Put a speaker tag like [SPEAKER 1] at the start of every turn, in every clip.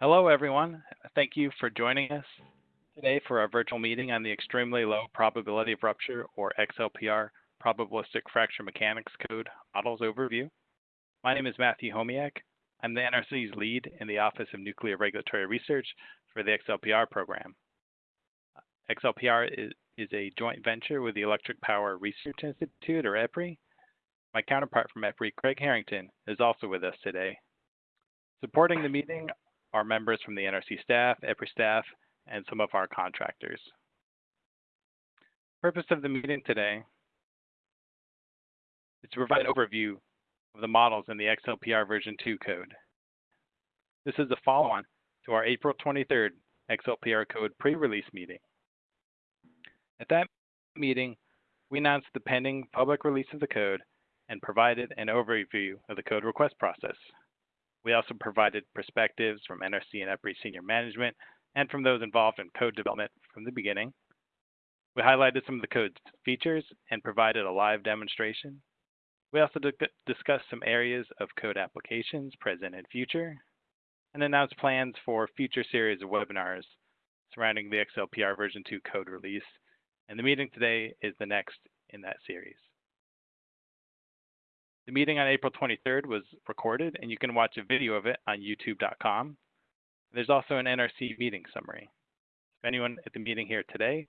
[SPEAKER 1] Hello, everyone. Thank you for joining us today for our virtual meeting on the extremely low probability of rupture, or XLPR, probabilistic fracture mechanics code models overview. My name is Matthew Homiak. I'm the NRC's lead in the Office of Nuclear Regulatory Research for the XLPR program. XLPR is, is a joint venture with the Electric Power Research Institute, or EPRI. My counterpart from EPRI, Craig Harrington, is also with us today. Supporting the meeting are members from the NRC staff, EPRI staff, and some of our contractors. Purpose of the meeting today is to provide an overview of the models in the XLPR version 2 code. This is a follow-on to our April 23rd XLPR code pre-release meeting. At that meeting, we announced the pending public release of the code and provided an overview of the code request process. We also provided perspectives from NRC and EPRI senior management and from those involved in code development from the beginning. We highlighted some of the code's features and provided a live demonstration. We also discussed some areas of code applications, present and future, and announced plans for future series of webinars surrounding the XLPR version 2 code release. And the meeting today is the next in that series. The meeting on April 23rd was recorded, and you can watch a video of it on youtube.com. There's also an NRC meeting summary. If anyone at the meeting here today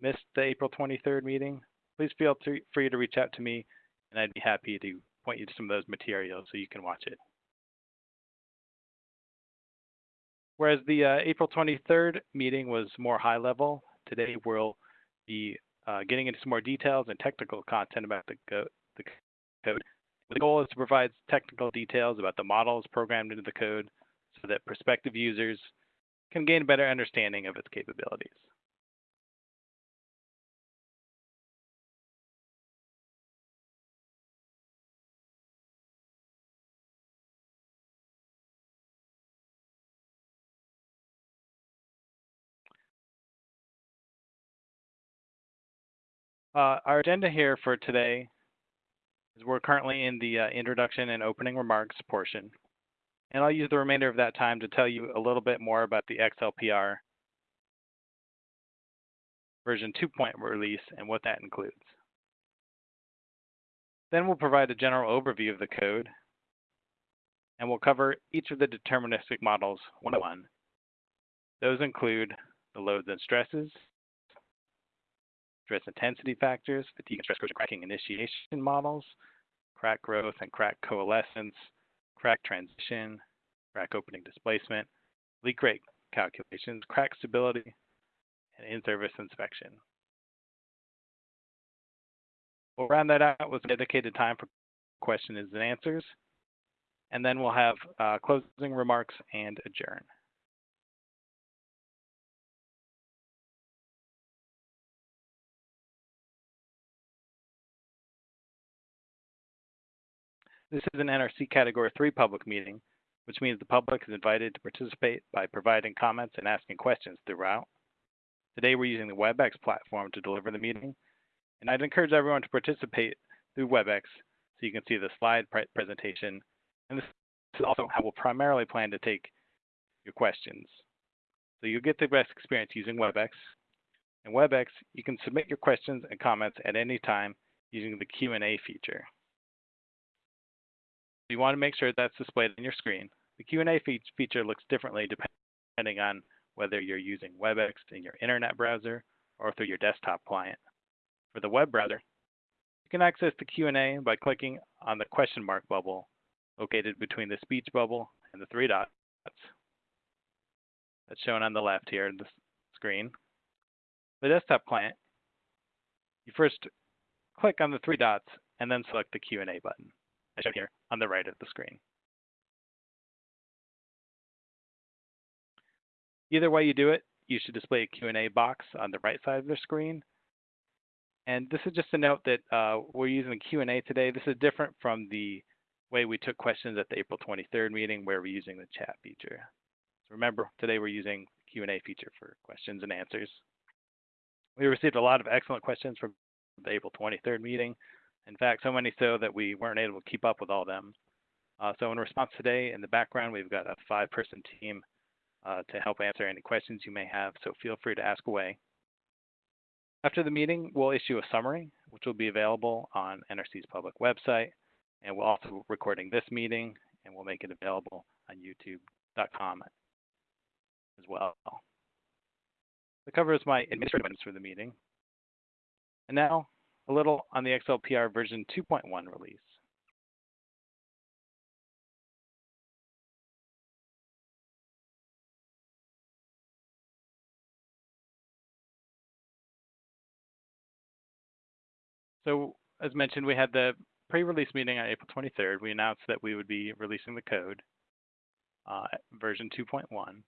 [SPEAKER 1] missed the April 23rd meeting, please feel free to reach out to me, and I'd be happy to point you to some of those materials so you can watch it. Whereas the uh, April 23rd meeting was more high level, today we'll be uh, getting into some more details and technical content about the, the code the goal is to provide technical details about the models programmed into the code so that prospective users can gain a better understanding of its capabilities. Uh, our agenda here for today we're currently in the uh, introduction and opening remarks portion. And I'll use the remainder of that time to tell you a little bit more about the XLPR version 2 release and what that includes. Then we'll provide a general overview of the code, and we'll cover each of the deterministic models one by one. Those include the loads and stresses, stress intensity factors, fatigue and stress corrosion cracking initiation models, crack growth and crack coalescence, crack transition, crack opening displacement, leak rate calculations, crack stability, and in-service inspection. We'll round that out with dedicated time for questions and answers, and then we'll have uh, closing remarks and adjourn. This is an NRC Category 3 public meeting, which means the public is invited to participate by providing comments and asking questions throughout. Today we're using the WebEx platform to deliver the meeting, and I'd encourage everyone to participate through WebEx so you can see the slide presentation, and this is also how we'll primarily plan to take your questions. So you'll get the best experience using WebEx. In WebEx, you can submit your questions and comments at any time using the Q&A feature you want to make sure that's displayed on your screen. The Q&A fe feature looks differently depending on whether you're using WebEx in your internet browser or through your desktop client. For the web browser, you can access the Q&A by clicking on the question mark bubble located between the speech bubble and the three dots. That's shown on the left here in the screen. The desktop client, you first click on the three dots and then select the Q&A button as shown here on the right of the screen. Either way you do it, you should display a Q&A box on the right side of the screen. And this is just a note that uh, we're using Q&A today. This is different from the way we took questions at the April 23rd meeting where we're using the chat feature. So remember, today we're using Q&A feature for questions and answers. We received a lot of excellent questions from the April 23rd meeting, in fact, so many so that we weren't able to keep up with all of them. Uh, so in response today, in the background, we've got a five-person team uh, to help answer any questions you may have, so feel free to ask away. After the meeting, we'll issue a summary, which will be available on NRC's public website, and we'll also recording this meeting, and we'll make it available on youtube.com as well. That covers my administrative items for the meeting. And now, a little on the XLPR version 2.1 release. So as mentioned, we had the pre-release meeting on April 23rd. We announced that we would be releasing the code, uh, version 2.1.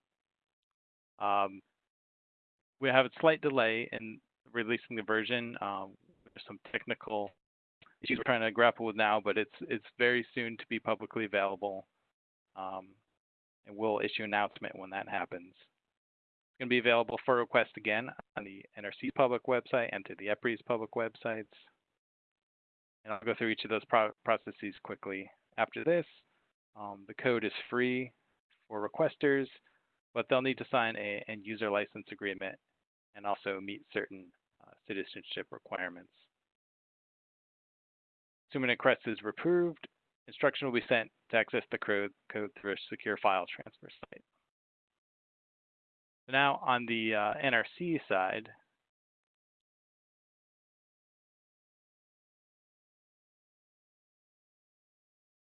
[SPEAKER 1] Um, we have a slight delay in releasing the version. Um, some technical issues we're trying to grapple with now, but it's it's very soon to be publicly available. Um, and we'll issue an announcement when that happens. It's going to be available for request again on the NRC public website and to the EPRI's public websites. And I'll go through each of those pro processes quickly. After this, um, the code is free for requesters, but they'll need to sign a end user license agreement and also meet certain uh, citizenship requirements. Assuming a request is approved, instruction will be sent to access the code, code through a secure file transfer site. Now on the uh, NRC side,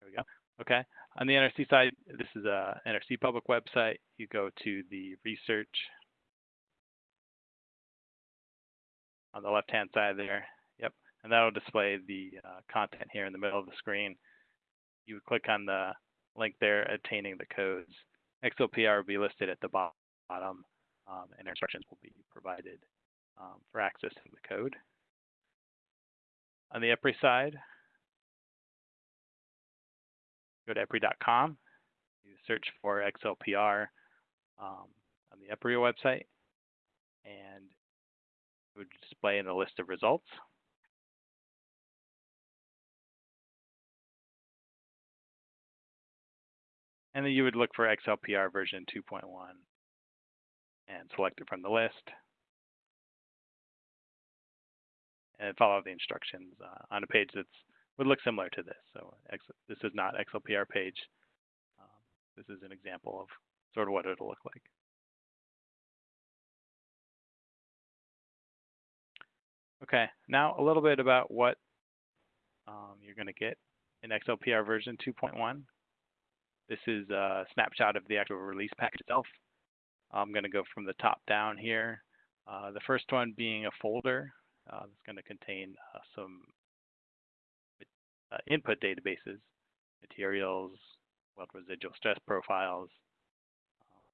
[SPEAKER 1] there we go. Okay. On the NRC side, this is a NRC public website. You go to the research on the left-hand side there. And that'll display the uh, content here in the middle of the screen. You would click on the link there, obtaining the codes. XLPR will be listed at the bottom, um, and instructions will be provided um, for accessing the code. On the EPRI side, go to EPRI.com, you search for XLPR um, on the EPRI website, and it would display in a list of results. And then you would look for XLPR version 2.1 and select it from the list. And follow the instructions uh, on a page that's would look similar to this. So this is not XLPR page. Um, this is an example of sort of what it'll look like. Okay, now a little bit about what um, you're going to get in XLPR version 2.1. This is a snapshot of the actual release package itself. I'm going to go from the top down here. Uh, the first one being a folder uh, that's going to contain uh, some uh, input databases, materials, weld residual stress profiles, uh,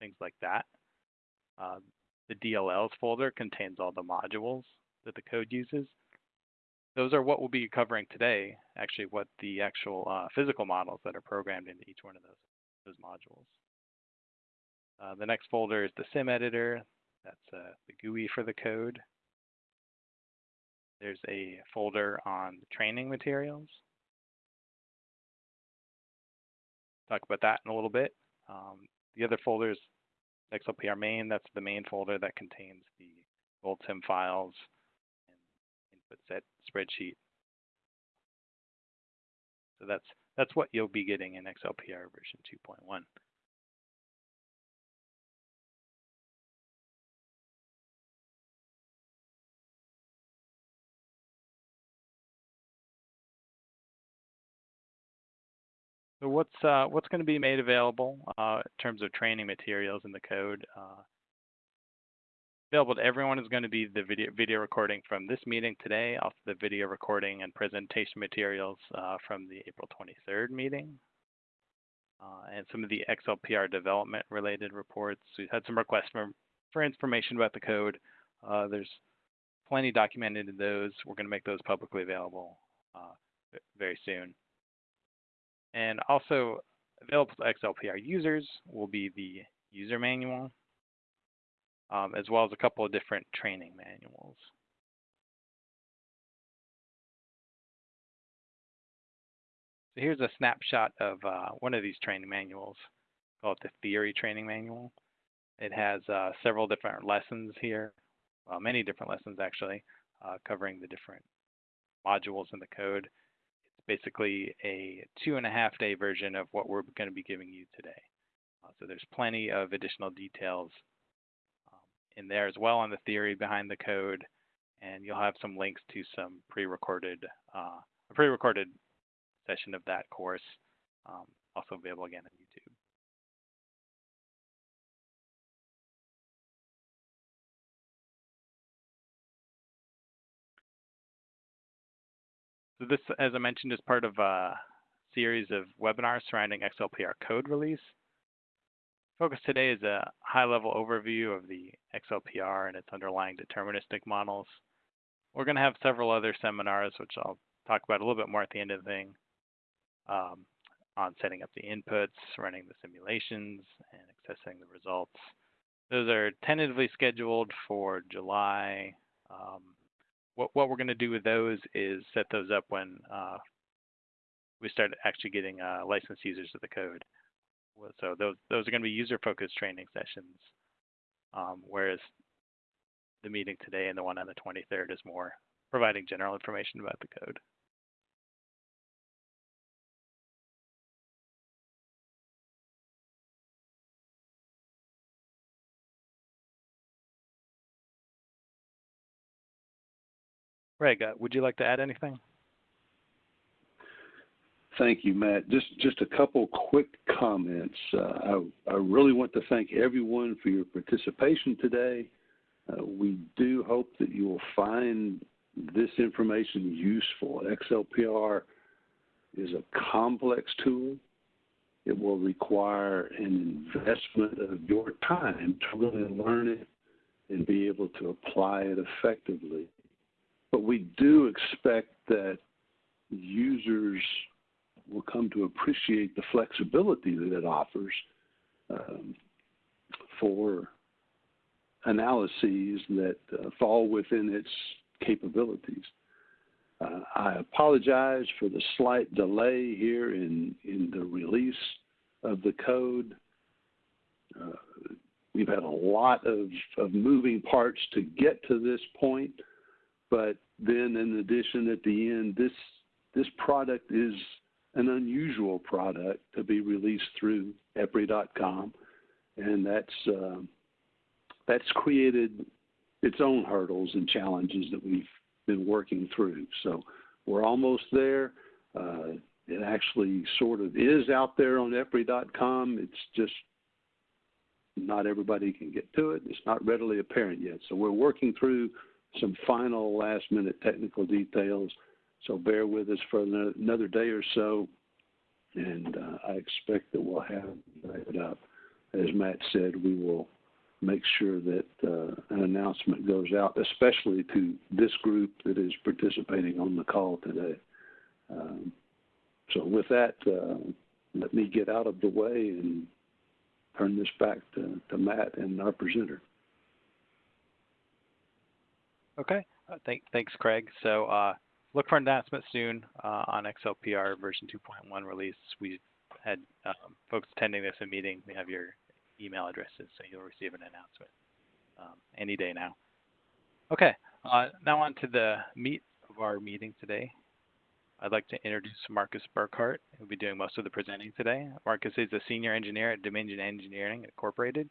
[SPEAKER 1] things like that. Uh, the DLLs folder contains all the modules that the code uses. Those are what we'll be covering today, actually what the actual uh, physical models that are programmed into each one of those, those modules. Uh, the next folder is the sim editor. That's uh, the GUI for the code. There's a folder on the training materials. Talk about that in a little bit. Um, the other folder is XLPR main. That's the main folder that contains the GoldSim files and input set spreadsheet. So that's that's what you'll be getting in XLPR version 2.1. So what's uh, what's going to be made available uh, in terms of training materials in the code? Uh, available to everyone is going to be the video video recording from this meeting today, also the video recording and presentation materials uh, from the April 23rd meeting, uh, and some of the XLPR development related reports. We've had some requests for, for information about the code. Uh, there's plenty documented in those. We're going to make those publicly available very soon. And also available to XLPR users will be the user manual, um, as well as a couple of different training manuals. So here's a snapshot of uh, one of these training manuals called the theory training manual. It has uh, several different lessons here, well, many different lessons actually, uh, covering the different modules in the code. It's basically a two and a half day version of what we're going to be giving you today. Uh, so there's plenty of additional details in there as well on the theory behind the code, and you'll have some links to some pre-recorded uh, a pre-recorded session of that course, um, also available again on YouTube. So this, as I mentioned, is part of a series of webinars surrounding XLPR code release. Focus today is a high-level overview of the XLPR and its underlying deterministic models. We're going to have several other seminars, which I'll talk about a little bit more at the end of the thing, um, on setting up the inputs, running the simulations, and accessing the results. Those are tentatively scheduled for July. Um, what, what we're going to do with those is set those up when uh, we start actually getting uh, licensed users of the code. So those those are going to be user-focused training sessions, um, whereas the meeting today and the one on the 23rd is more providing general information about the code. Greg, uh, would you like to add anything?
[SPEAKER 2] Thank you, Matt. Just just a couple quick comments. Uh, I, I really want to thank everyone for your participation today. Uh, we do hope that you will find this information useful. XLPR is a complex tool. It will require an investment of your time to really learn it and be able to apply it effectively. But we do expect that users will come to appreciate the flexibility that it offers um, for analyses that uh, fall within its capabilities. Uh, I apologize for the slight delay here in, in the release of the code. Uh, we've had a lot of, of moving parts to get to this point. But then, in addition, at the end, this this product is an unusual product to be released through EPRI.com, and that's uh, that's created its own hurdles and challenges that we've been working through. So we're almost there. Uh, it actually sort of is out there on EPRI.com. It's just not everybody can get to it. It's not readily apparent yet. So we're working through some final last minute technical details. So bear with us for another day or so, and uh, I expect that we'll have it up. As Matt said, we will make sure that uh, an announcement goes out, especially to this group that is participating on the call today. Um, so with that, uh, let me get out of the way and turn this back to, to Matt and our presenter.
[SPEAKER 1] Okay. Uh, thank, thanks, Craig. So uh, look for an announcement soon uh, on XLPR version 2.1 release. We had um, folks attending this meeting. We have your email addresses, so you'll receive an announcement um, any day now. Okay. Uh, now on to the meat of our meeting today. I'd like to introduce Marcus Burkhardt, who'll be doing most of the presenting today. Marcus is a senior engineer at Dominion Engineering Incorporated.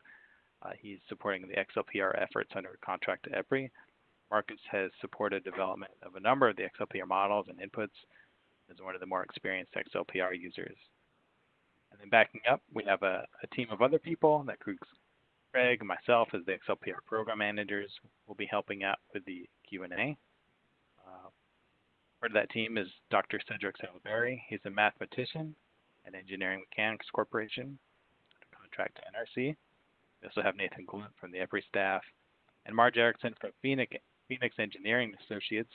[SPEAKER 1] Uh, he's supporting the XLPR efforts under contract to EPRI Marcus has supported development of a number of the XLPR models and inputs as one of the more experienced XLPR users. And then backing up, we have a, a team of other people that includes Craig and myself as the XLPR program managers will be helping out with the Q&A. Uh, part of that team is Dr. Cedric Sallaberry. He's a mathematician at Engineering Mechanics Corporation, contract to NRC. We also have Nathan Glunt from the EPRI staff and Marge Erickson from Phoenix, Phoenix Engineering Associates.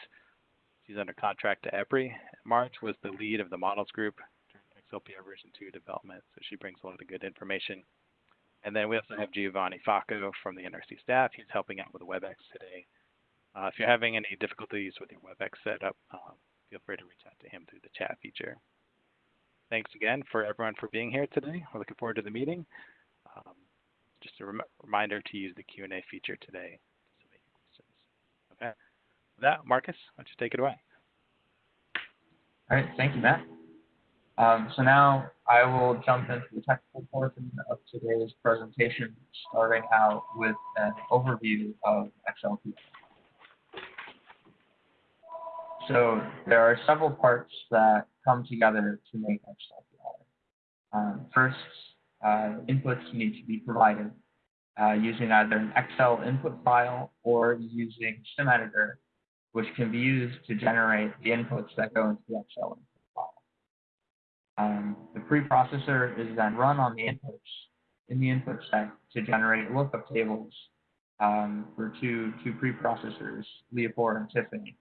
[SPEAKER 1] She's under contract to EPRI. Marge was the lead of the models group during XLPR version 2 development, so she brings a lot of good information. And then we also have Giovanni Facco from the NRC staff. He's helping out with WebEx today. Uh, if you're having any difficulties with your WebEx setup, uh, feel free to reach out to him through the chat feature. thanks again for everyone for being here today. We're looking forward to the meeting. Um, just a rem- reminder to use the Q&A feature today. to submit your questions. Okay. That, Marcus, why don't you take it away?
[SPEAKER 3] All right, thank you, Matt. Um, so now I will jump into the technical portion of today's presentation, starting out with an overview of XLPR. So there are several parts that come together to make XLPR. Um, first, uh, inputs need to be provided uh, using either an Excel input file or using SimEditor which can be used to generate the inputs that go into the Excel file. Um, the preprocessor is then run on the inputs in the input set to generate lookup tables um, for two, two preprocessors, LEAPOR and Tiffany.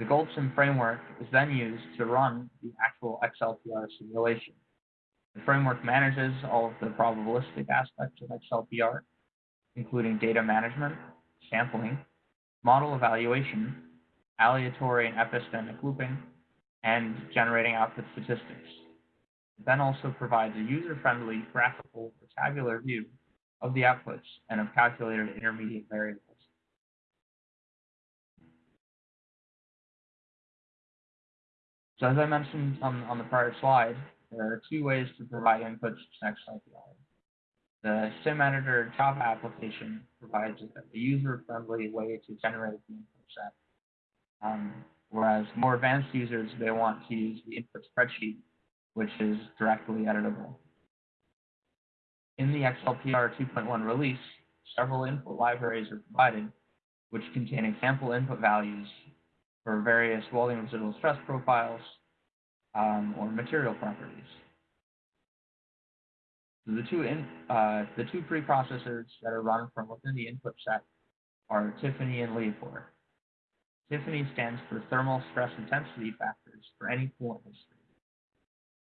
[SPEAKER 3] The GoldSim framework is then used to run the actual XLPR simulation. The framework manages all of the probabilistic aspects of XLPR, including data management, sampling, model evaluation, aleatory and epistemic looping, and generating output statistics. It then also provides a user-friendly graphical or tabular view of the outputs and of calculated intermediate variables. So as I mentioned on, on the prior slide, there are two ways to provide inputs to XLPR. The SimEditor Java application provides a user-friendly way to generate the input set. Um, whereas more advanced users, they want to use the input spreadsheet, which is directly editable. In the XLPR 2.1 release, several input libraries are provided, which contain example input values for various volume residual stress profiles um, or material properties. The two in, uh, the two preprocessors that are run from within the input set are Tiffany and LEAPOR. Tiffany stands for thermal stress intensity factors for any coolant history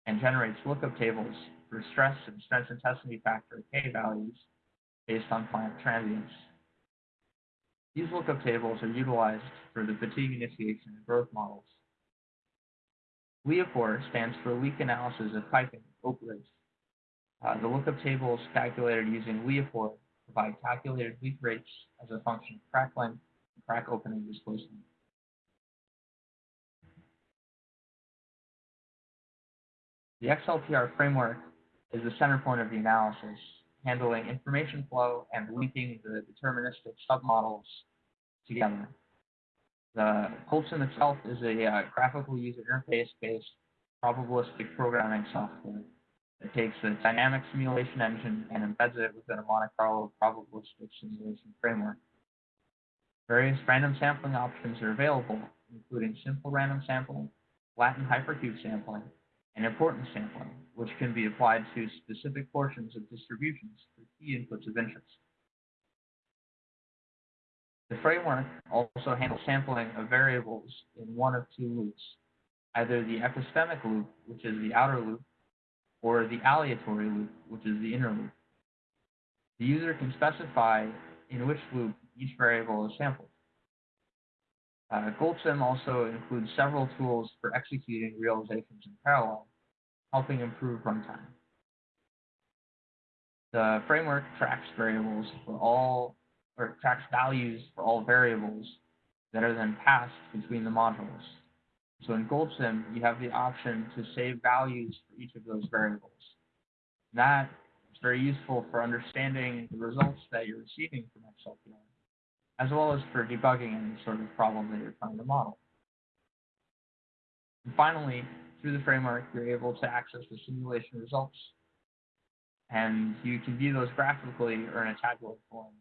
[SPEAKER 3] and generates lookup tables for stress and stress intensity factor K values based on plant transients. These lookup tables are utilized for the fatigue initiation and growth models. LEAPOR stands for leak analysis of piping, Oak Ridge, uh, the lookup tables calculated using LEAPOR provide calculated leak rates as a function of crack length and crack opening displacement. The XLPR framework is the center point of the analysis, handling information flow and linking the deterministic submodels together. The GoldSim itself is a uh, graphical user interface-based probabilistic programming software it takes a dynamic simulation engine and embeds it within a Monte Carlo probabilistic simulation framework. Various random sampling options are available, including simple random sampling, Latin hypercube sampling, and importance sampling, which can be applied to specific portions of distributions for key inputs of interest. The framework also handles sampling of variables in one of two loops, either the epistemic loop, which is the outer loop, or the aleatory loop, which is the inner loop. The user can specify in which loop each variable is sampled. Uh, GoldSim also includes several tools for executing realizations in parallel, helping improve runtime. The framework tracks variables for all, or tracks values for all variables that are then passed between the modules. So in GoldSim, you have the option to save values for each of those variables. That is very useful for understanding the results that you're receiving from XLPR, as well as for debugging any sort of problem that you're trying to model. And finally, through the framework, you're able to access the simulation results, and you can view those graphically or in a tabular form,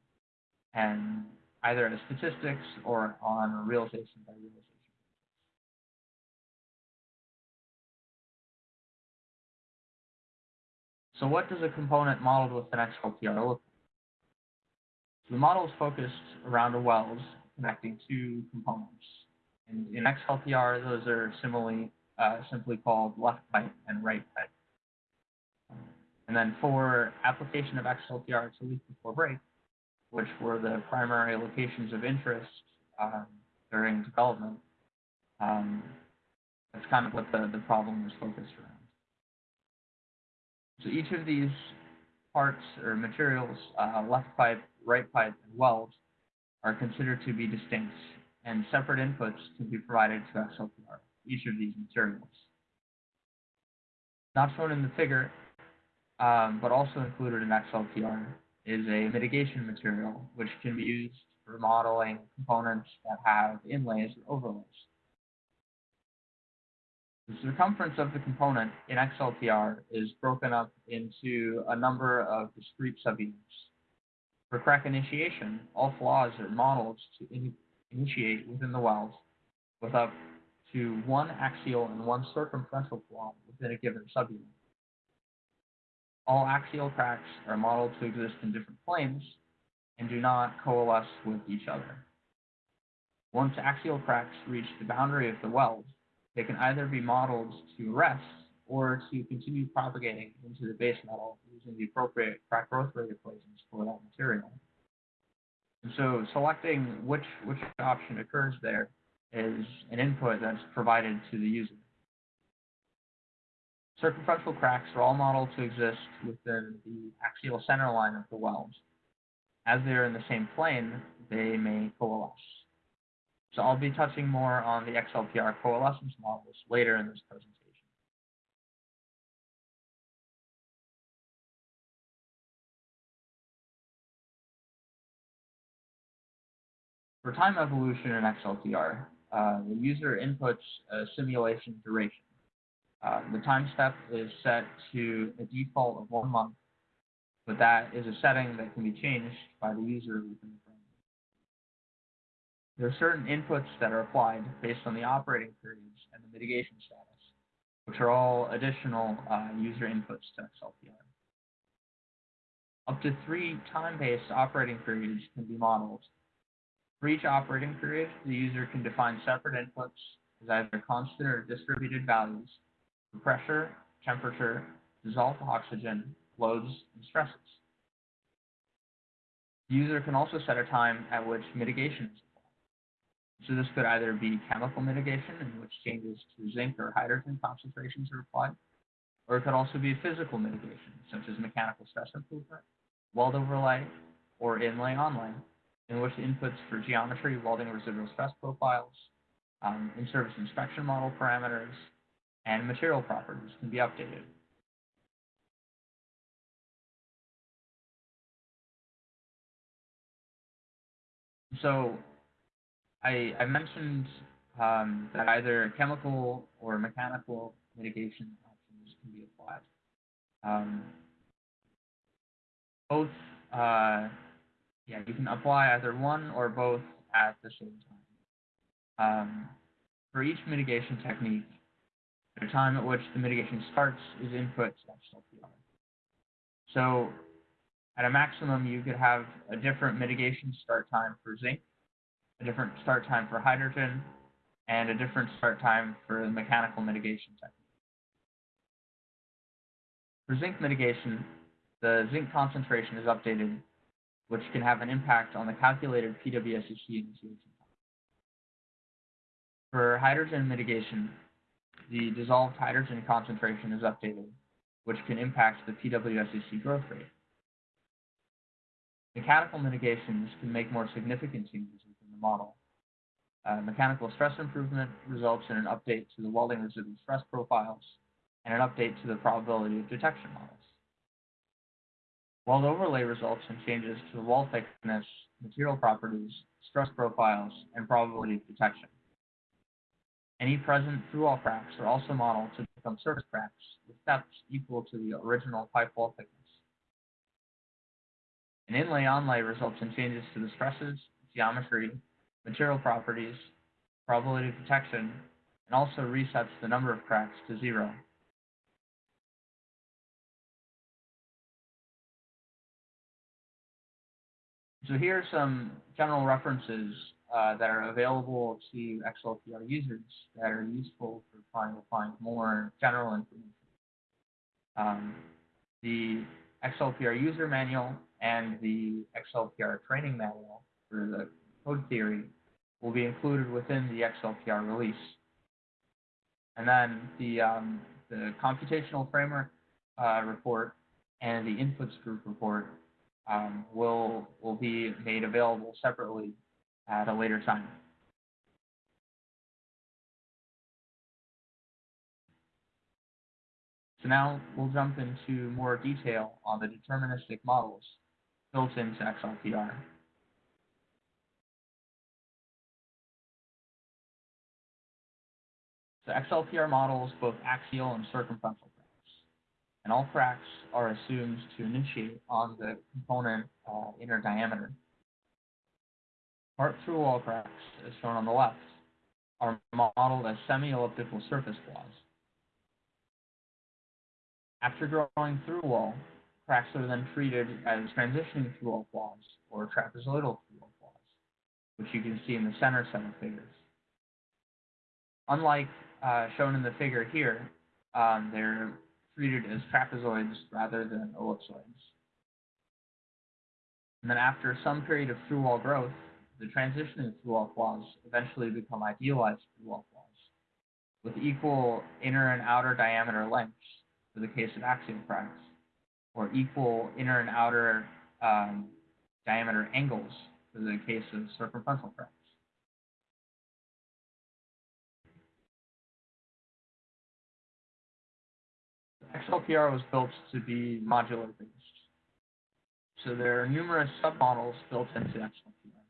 [SPEAKER 3] and either as statistics or on a realization by realization. So what does a component modeled with an XLPR look like? The model is focused around a wells connecting two components. And in XLPR, those are similarly, uh, simply called left pipe and right pipe. And then for application of XLPR to leak before break, which were the primary locations of interest um, during development, um, That's kind of what the, the problem is focused around. So each of these parts or materials, uh, left pipe, right pipe, and weld, are considered to be distinct, and separate inputs can be provided to XLPR, each of these materials. Not shown in the figure, um, but also included in XLPR, is a mitigation material, which can be used for modeling components that have inlays or overlays. The circumference of the component in XLPR is broken up into a number of discrete subunits. For crack initiation, all flaws are modeled to in initiate within the weld with up to one axial and one circumferential flaw within a given subunit. All axial cracks are modeled to exist in different planes and do not coalesce with each other. Once axial cracks reach the boundary of the weld, they can either be modeled to rest or to continue propagating into the base metal using the appropriate crack growth rate equations for that material. And so selecting which, which option occurs there is an input that's provided to the user. Circumferential cracks are all modeled to exist within the axial center line of the weld. As they are in the same plane, they may coalesce. So I'll be touching more on the XLPR coalescence models later in this presentation. For time evolution in XLPR, uh, the user inputs a simulation duration. Uh, the time step is set to a default of one month, but that is a setting that can be changed by the user within the. There are certain inputs that are applied based on the operating periods and the mitigation status, which are all additional uh, user inputs to XLPR. Up to three time-based operating periods can be modeled. For each operating period, the user can define separate inputs as either constant or distributed values for pressure, temperature, dissolved oxygen, loads, and stresses. The user can also set a time at which mitigation is. So this could either be chemical mitigation, in which changes to zinc or hydrogen concentrations are applied, or it could also be physical mitigation, such as mechanical stress improvement, weld overlay, or inlay onlay, in which the inputs for geometry, welding residual stress profiles, um, in-service inspection model parameters, and material properties can be updated. So I, I mentioned um, that either chemical or mechanical mitigation options can be applied. Um, both, uh, yeah, you can apply either one or both at the same time. Um, for each mitigation technique, the time at which the mitigation starts is input to XLPR. So at a maximum, you could have a different mitigation start time for zinc, a different start time for hydrogen, and a different start time for the mechanical mitigation technique. For zinc mitigation, the zinc concentration is updated, which can have an impact on the calculated PWSCC initiation time. For hydrogen mitigation, the dissolved hydrogen concentration is updated, which can impact the PWSCC growth rate. Mechanical mitigations can make more significant changes model. Uh, mechanical stress improvement results in an update to the welding residual stress profiles and an update to the probability of detection models. Weld overlay results in changes to the wall thickness, material properties, stress profiles, and probability of detection. Any present through-wall cracks are also modeled to become surface cracks with depths equal to the original pipe wall thickness. An inlay onlay results in changes to the stresses, geometry, material properties, probability of detection, and also resets the number of cracks to zero. So here are some general references uh, that are available to XLPR users that are useful for trying to find more general information. Um, the XLPR user manual and the XLPR training manual for the code theory will be included within the XLPR release. And then the, um, the computational framework uh, report and the inputs group report um, will, will be made available separately at a later time. So now we'll jump into more detail on the deterministic models built into XLPR. XLPR models both axial and circumferential cracks, and all cracks are assumed to initiate on the component uh, inner diameter. Part through wall cracks, as shown on the left, are modeled as semi-elliptical surface flaws. After growing through wall, cracks are then treated as transitioning through wall flaws or trapezoidal through wall flaws, which you can see in the center set of figures. Unlike uh, shown in the figure here, um, they're treated as trapezoids rather than ellipsoids. And then after some period of through wall growth, the transitioning through wall flaws eventually become idealized through wall flaws with equal inner and outer diameter lengths for the case of axial cracks, or equal inner and outer um, diameter angles for the case of circumferential cracks. XLPR was built to be modular based. So there are numerous submodels built into XLPR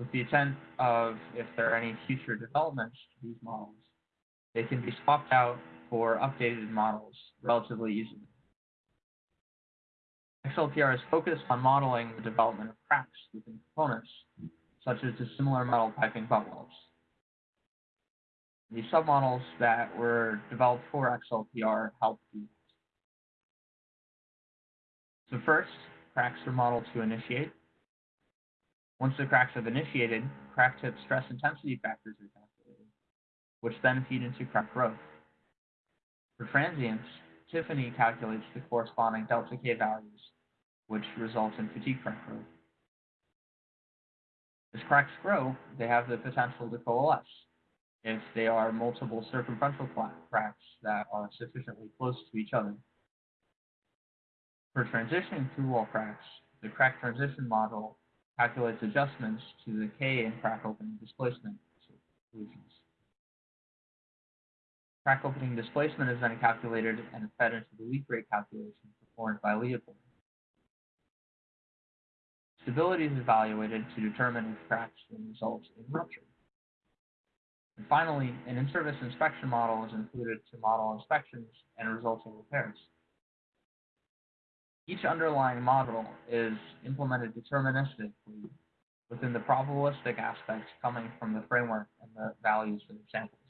[SPEAKER 3] with the intent of if there are any future developments to these models, they can be swapped out for updated models relatively easily. XLPR is focused on modeling the development of cracks within components, such as dissimilar metal piping welds. The submodels that were developed for XLPR help do. So first, cracks are modeled to initiate. Once the cracks have initiated, crack tip stress intensity factors are calculated, which then feed into crack growth. For transients, Tiffany calculates the corresponding delta K values, which result in fatigue crack growth. As cracks grow, they have the potential to coalesce if they are multiple circumferential cracks that are sufficiently close to each other. For transitioning through wall cracks, the crack transition model calculates adjustments to the K in crack opening displacement solutions. Crack opening displacement is then calculated and fed into the leak rate calculation performed by LEAPOR. Stability is evaluated to determine if cracks will result in rupture. Finally, an in-service inspection model is included to model inspections and resulting repairs. Each underlying model is implemented deterministically within the probabilistic aspects coming from the framework and the values for the samples.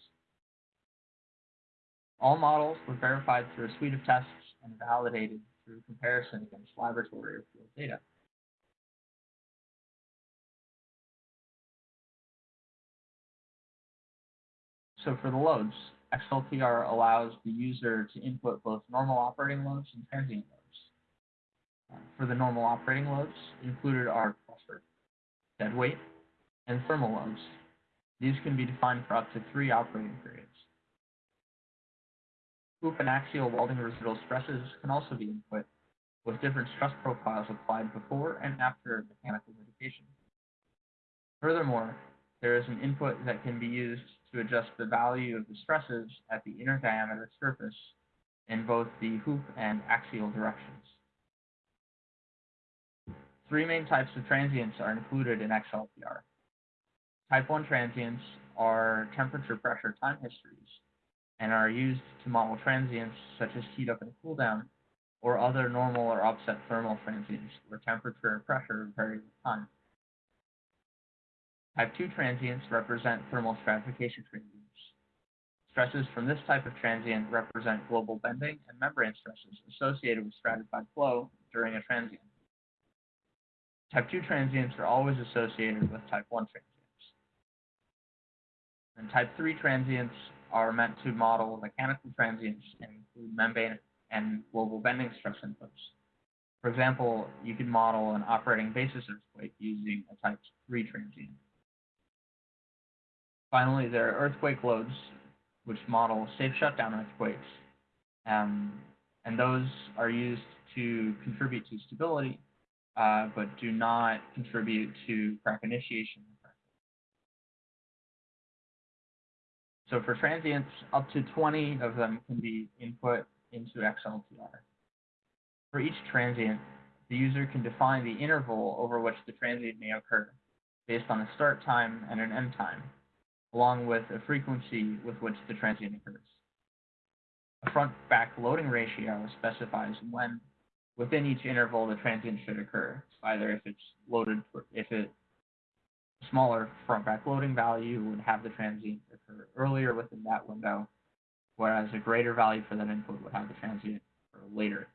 [SPEAKER 3] All models were verified through a suite of tests and validated through comparison against laboratory or field data. So for the loads, XLPR allows the user to input both normal operating loads and transient loads. For the normal operating loads, included are cluster, dead weight, and thermal loads. These can be defined for up to three operating periods. Hoop and axial welding residual stresses can also be input, with different stress profiles applied before and after mechanical mitigation. Furthermore, there is an input that can be used to adjust the value of the stresses at the inner diameter surface in both the hoop and axial directions. Three main types of transients are included in XLPR. Type 1 transients are temperature pressure time histories and are used to model transients such as heat up and cool down, or other normal or upset thermal transients where temperature and pressure vary with time. Type 2 transients represent thermal stratification transients. Stresses from this type of transient represent global bending and membrane stresses associated with stratified flow during a transient. Type 2 transients are always associated with type 1 transients. And type 3 transients are meant to model mechanical transients and include membrane and global bending stress inputs. For example, you could model an operating basis earthquake using a type 3 transient. Finally, there are earthquake loads which model safe shutdown earthquakes, um, and those are used to contribute to stability, uh, but do not contribute to crack initiation. So for transients, up to 20 of them can be input into XLPR. For each transient, the user can define the interval over which the transient may occur, based on a start time and an end time, along with a frequency with which the transient occurs. A front-back loading ratio specifies when within each interval the transient should occur, either if it's loaded, if it smaller front-back loading value would have the transient occur earlier within that window, whereas a greater value for that input would have the transient occur later.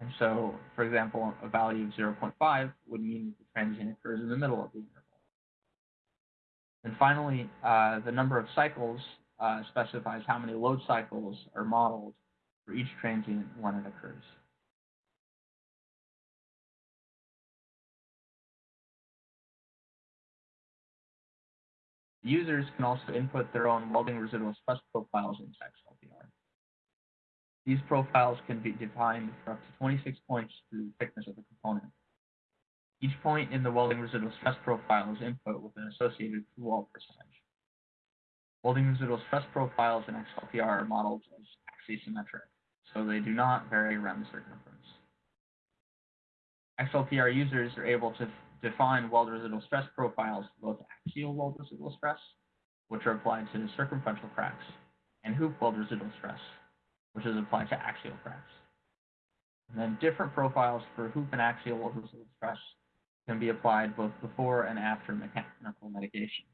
[SPEAKER 3] And so, for example, a value of 0.5 would mean the transient occurs in the middle of the interval. And finally, uh, the number of cycles uh, specifies how many load cycles are modeled for each transient when it occurs. Users can also input their own welding residual stress profiles into XLPR. These profiles can be defined for up to 26 points through the thickness of the component. Each point in the welding residual stress profile is input with an associated through wall percentage. Welding residual stress profiles in XLPR are modeled as axisymmetric, so they do not vary around the circumference. XLPR users are able to define weld residual stress profiles for both axial weld residual stress, which are applied to circumferential cracks, and hoop weld residual stress, which is applied to axial cracks. And then different profiles for hoop and axial weld residual stress can be applied both before and after mechanical mitigation.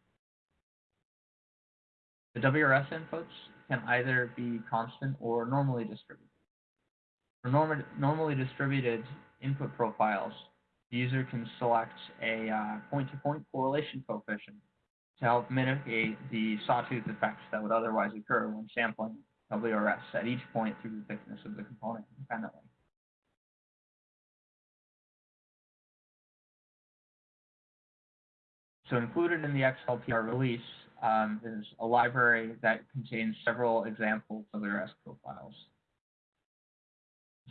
[SPEAKER 3] The WRS inputs can either be constant or normally distributed. For norm normally distributed input profiles, the user can select a uh, point-to-point -point correlation coefficient to help mitigate the sawtooth effects that would otherwise occur when sampling WRS at each point through the thickness of the component independently. So included in the XLPR release um, is a library that contains several examples of WRS profiles.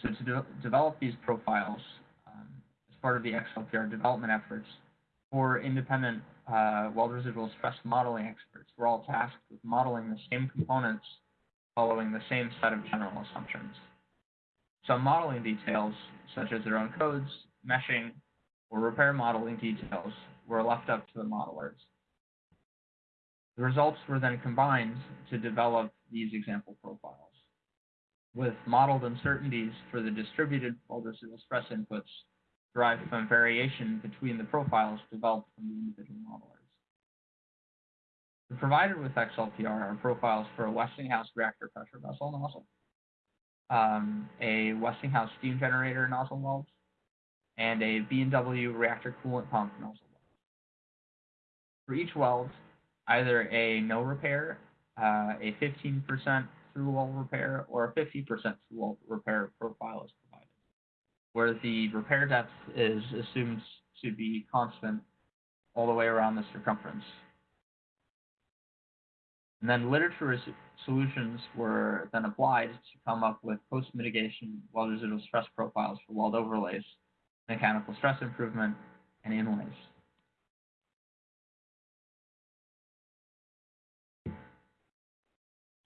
[SPEAKER 3] So to de develop these profiles, um, as part of the XLPR development efforts, four independent uh, weld residual stress modeling experts were all tasked with modeling the same components following the same set of general assumptions. Some modeling details, such as their own codes, meshing, or repair modeling details, were left up to the modelers. The results were then combined to develop these example profiles. With modeled uncertainties for the distributed weld residual stress inputs derived from variation between the profiles developed from the individual modelers. Provided with XLPR are profiles for a Westinghouse reactor pressure vessel nozzle, um, a Westinghouse steam generator nozzle weld, and a B&W reactor coolant pump nozzle. For each weld, either a no repair, uh, a 15% through wall repair, or a 50% through wall repair profile is provided, where the repair depth is assumed to be constant all the way around the circumference. And then literature solutions were then applied to come up with post-mitigation weld residual stress profiles for weld overlays, mechanical stress improvement, and inlays.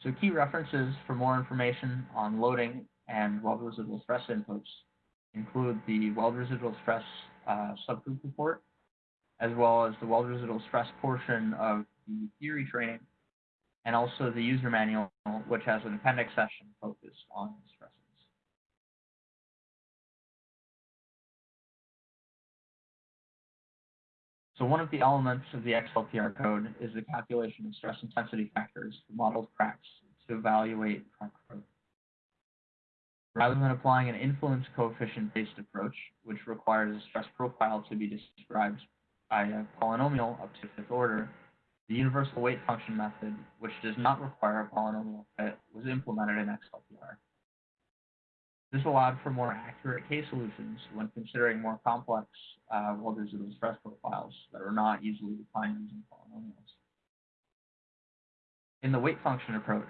[SPEAKER 3] So key references for more information on loading and weld residual stress inputs include the weld residual stress uh, subgroup report, as well as the weld residual stress portion of the theory training, and also the user manual, which has an appendix session focused on stresses. So one of the elements of the XLPR code is the calculation of stress intensity factors for modeled cracks to evaluate crack growth. Rather than applying an influence coefficient-based approach, which requires a stress profile to be described by a polynomial up to fifth order, the universal weight function method, which does not require a polynomial fit, was implemented in XLPR. This allowed for more accurate case solutions when considering more complex uh, weld residual stress profiles that are not easily defined using polynomials. In the weight function approach,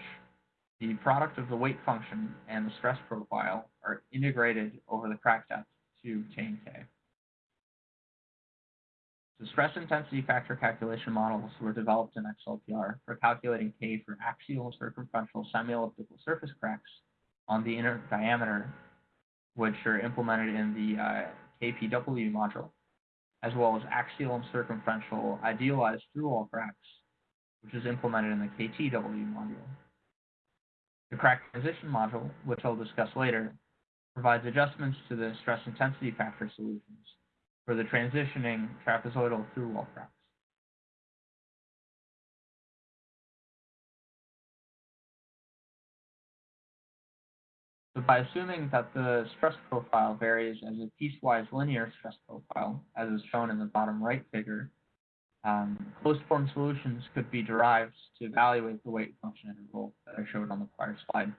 [SPEAKER 3] the product of the weight function and the stress profile are integrated over the crack depth to obtain K. The stress intensity factor calculation models were developed in XLPR for calculating K for axial circumferential semi-elliptical surface cracks on the inner diameter, which are implemented in the uh, KPW module, as well as axial and circumferential idealized through-wall cracks, which is implemented in the KTW module. The crack transition module, which I'll discuss later, provides adjustments to the stress intensity factor solutions for the transitioning trapezoidal through-wall cracks. So by assuming that the stress profile varies as a piecewise linear stress profile, as is shown in the bottom right figure, um, closed form solutions could be derived to evaluate the weight function interval that I showed on the prior slide.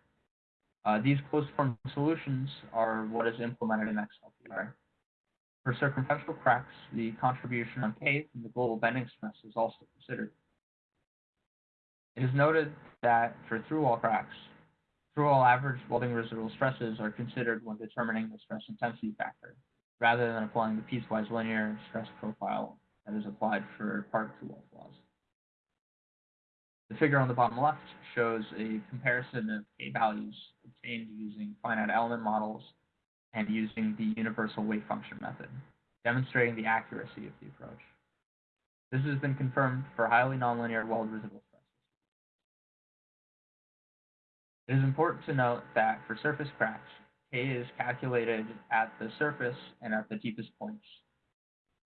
[SPEAKER 3] Uh, these closed form solutions are what is implemented in XLPR. For circumferential cracks, the contribution on K from the global bending stress is also considered. It is noted that for through-wall cracks, through-wall average welding residual stresses are considered when determining the stress intensity factor, rather than applying the piecewise linear stress profile that is applied for part through-wall flaws. The figure on the bottom left shows a comparison of K values obtained using finite element models and using the universal weight function method, demonstrating the accuracy of the approach. This has been confirmed for highly nonlinear weld residual It is important to note that for surface cracks, K is calculated at the surface and at the deepest points.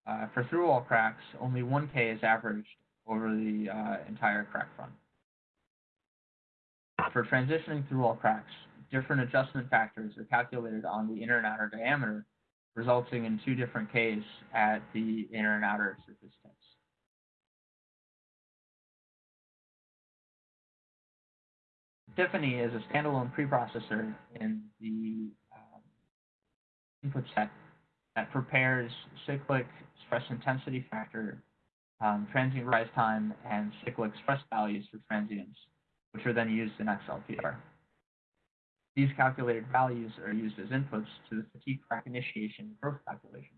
[SPEAKER 3] Uh, for through-wall cracks, only 1K is averaged over the uh, entire crack front. For transitioning through-wall cracks, different adjustment factors are calculated on the inner and outer diameter, resulting in two different Ks at the inner and outer surface tips. Tiffany is a standalone preprocessor in the um, input set that prepares cyclic stress intensity factor, um, transient rise time, and cyclic stress values for transients, which are then used in XLPR. These calculated values are used as inputs to the fatigue crack initiation growth calculations.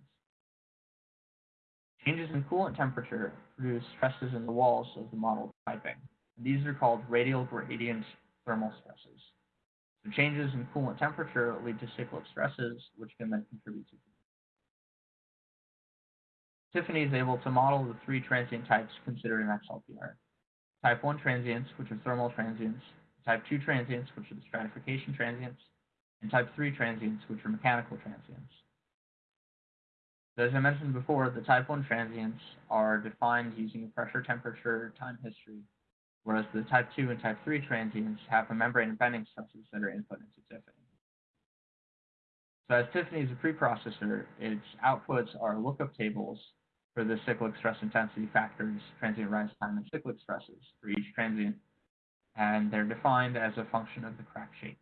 [SPEAKER 3] Changes in coolant temperature produce stresses in the walls of the model piping. These are called radial gradient thermal stresses. So changes in coolant temperature lead to cyclic stresses, which can then contribute to Tiffany is able to model the three transient types considered in XLPR. Type 1 transients, which are thermal transients, type 2 transients, which are the stratification transients, and type 3 transients, which are mechanical transients. As I mentioned before, the type 1 transients are defined using a pressure, temperature, time history, whereas the type 2 and type 3 transients have a membrane and bending stresses that are input into Tiffany. So as Tiffany is a preprocessor, its outputs are lookup tables for the cyclic stress intensity factors, transient rise time, and cyclic stresses for each transient, and they're defined as a function of the crack shape.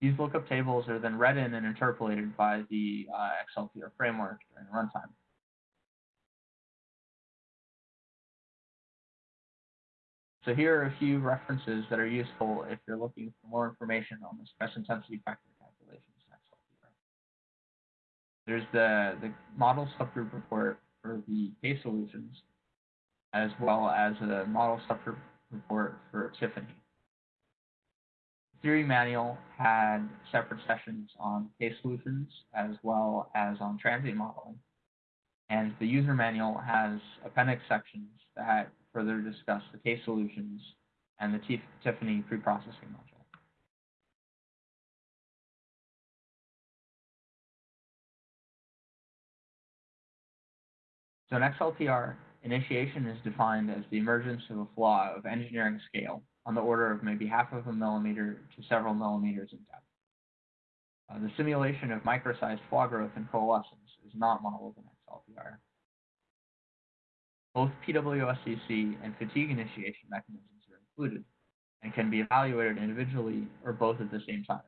[SPEAKER 3] These lookup tables are then read in and interpolated by the uh, XLPR framework during runtime. So here are a few references that are useful if you're looking for more information on the stress intensity factor calculations. There's the, the model subgroup report for the case solutions, as well as a model subgroup report for Tiffany. The theory manual had separate sessions on case solutions as well as on transient modeling. And the user manual has appendix sections that further discuss the case solutions and the Tiffany preprocessing module. So in XLPR, initiation is defined as the emergence of a flaw of engineering scale on the order of maybe half of a millimeter to several millimeters in depth. Uh, the simulation of micro-sized flaw growth and coalescence is not modeled in XLPR. Both PWSCC and fatigue initiation mechanisms are included and can be evaluated individually or both at the same time.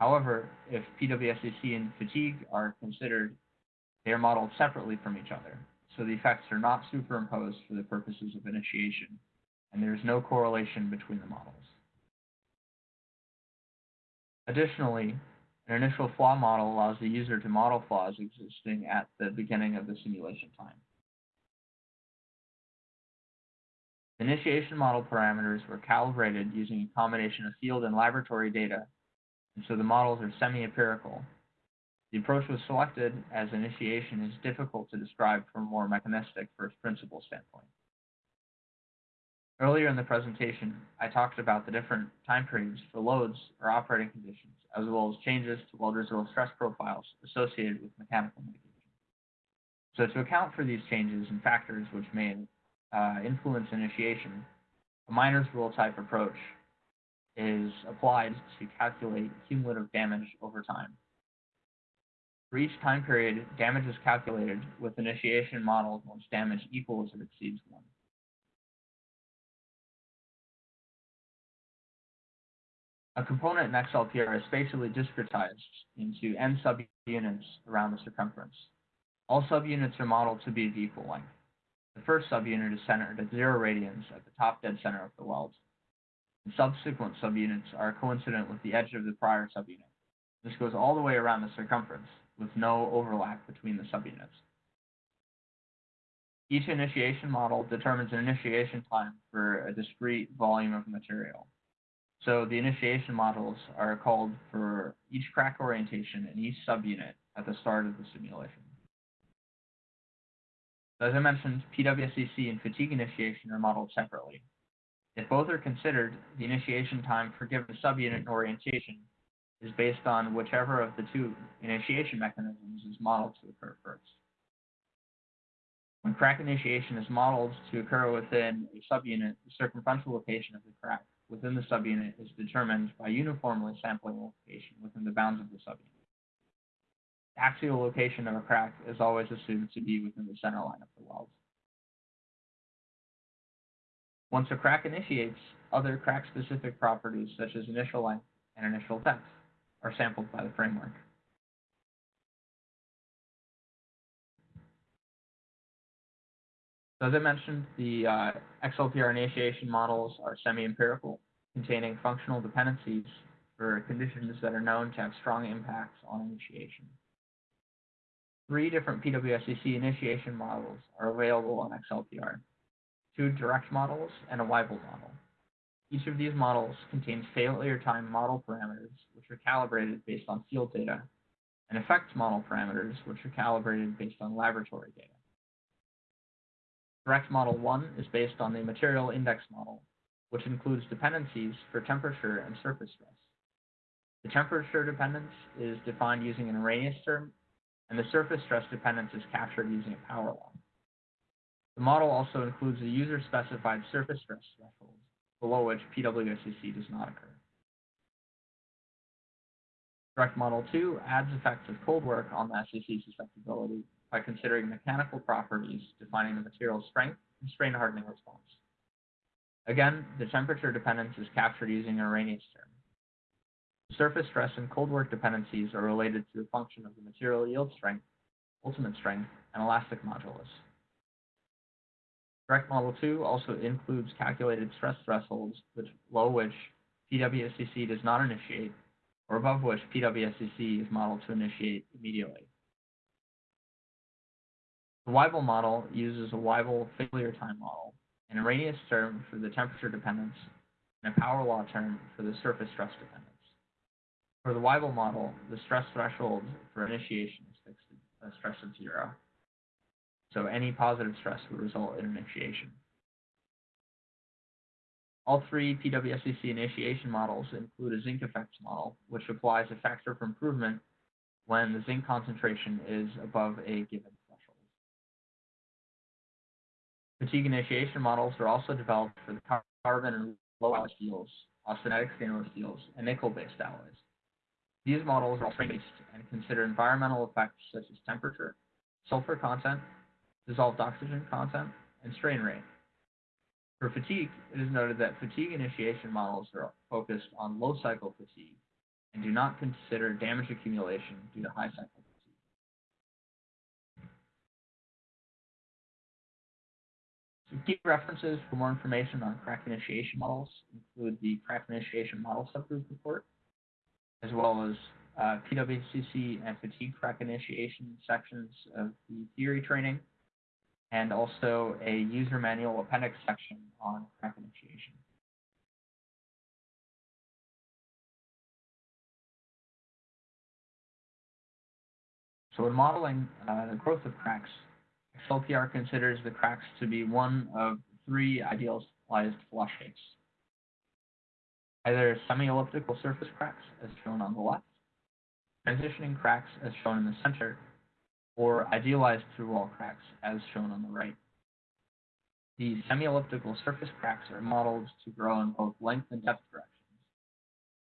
[SPEAKER 3] However, if PWSCC and fatigue are considered they are modeled separately from each other, so the effects are not superimposed for the purposes of initiation, and there is no correlation between the models. Additionally, an initial flaw model allows the user to model flaws existing at the beginning of the simulation time. Initiation model parameters were calibrated using a combination of field and laboratory data, and so the models are semi-empirical. The approach was selected as initiation is difficult to describe from a more mechanistic first principle standpoint. Earlier in the presentation, I talked about the different time periods for loads or operating conditions, as well as changes to weld residual stress profiles associated with mechanical mitigation. So to account for these changes and factors which may uh, influence initiation, a Miner's rule type approach is applied to calculate cumulative damage over time. For each time period, damage is calculated with initiation modeled once damage equals or exceeds 1. A component in XLPR is spatially discretized into n subunits around the circumference. All subunits are modeled to be of equal length. The first subunit is centered at zero radians at the top dead center of the weld. And subsequent subunits are coincident with the edge of the prior subunit. This goes all the way around the circumference, with no overlap between the subunits. Each initiation model determines an initiation time for a discrete volume of material. So the initiation models are called for each crack orientation and each subunit at the start of the simulation. As I mentioned, PWSCC and fatigue initiation are modeled separately. If both are considered, the initiation time for given subunit orientation is based on whichever of the two initiation mechanisms is modeled to occur first. When crack initiation is modeled to occur within a subunit, the circumferential location of the crack within the subunit is determined by uniformly sampling location within the bounds of the subunit. Axial location of a crack is always assumed to be within the center line of the weld. Once a crack initiates, other crack-specific properties such as initial length and initial depth are sampled by the framework. So as I mentioned, the uh, XLPR initiation models are semi-empirical, containing functional dependencies for conditions that are known to have strong impacts on initiation. Three different PWSCC initiation models are available on XLPR, two direct models and a Weibull model. Each of these models contains failure time model parameters, which are calibrated based on field data, and effects model parameters, which are calibrated based on laboratory data. Direct Model 1 is based on the material index model, which includes dependencies for temperature and surface stress. The temperature dependence is defined using an Arrhenius term, and the surface stress dependence is captured using a power law. The model also includes a user-specified surface stress threshold, below which PWSCC does not occur. Direct Model 2 adds effects of cold work on the SCC susceptibility by considering mechanical properties defining the material's strength and strain hardening response. Again, the temperature dependence is captured using Arrhenius term. The surface stress and cold work dependencies are related to a function of the material yield strength, ultimate strength, and elastic modulus. Direct Model 2 also includes calculated stress thresholds below which PWSCC does not initiate, or above which PWSCC is modeled to initiate immediately. The Weibull model uses a Weibull failure time model, an Arrhenius term for the temperature dependence, and a power law term for the surface stress dependence. For the Weibull model, the stress threshold for initiation is fixed at a stress of zero. So any positive stress would result in initiation. All three PWSCC initiation models include a zinc effects model, which applies a factor for improvement when the zinc concentration is above a given threshold. Fatigue initiation models are also developed for the carbon and low alloy steels, austenitic stainless steels, and nickel-based alloys. These models are strain-based and consider environmental effects such as temperature, sulfur content, dissolved oxygen content, and strain rate. For fatigue, it is noted that fatigue initiation models are focused on low cycle fatigue and do not consider damage accumulation due to high cycle Some key references for more information on crack initiation models include the crack initiation model subgroup report, as well as uh, PWSCC and fatigue crack initiation sections of the theory training, and also a user manual appendix section on crack initiation. So in modeling uh, the growth of cracks, XLPR considers the cracks to be one of three idealized flaw shapes. Either semi-elliptical surface cracks, as shown on the left, transitioning cracks, as shown in the center, or idealized through-wall cracks, as shown on the right. The semi-elliptical surface cracks are modeled to grow in both length and depth directions.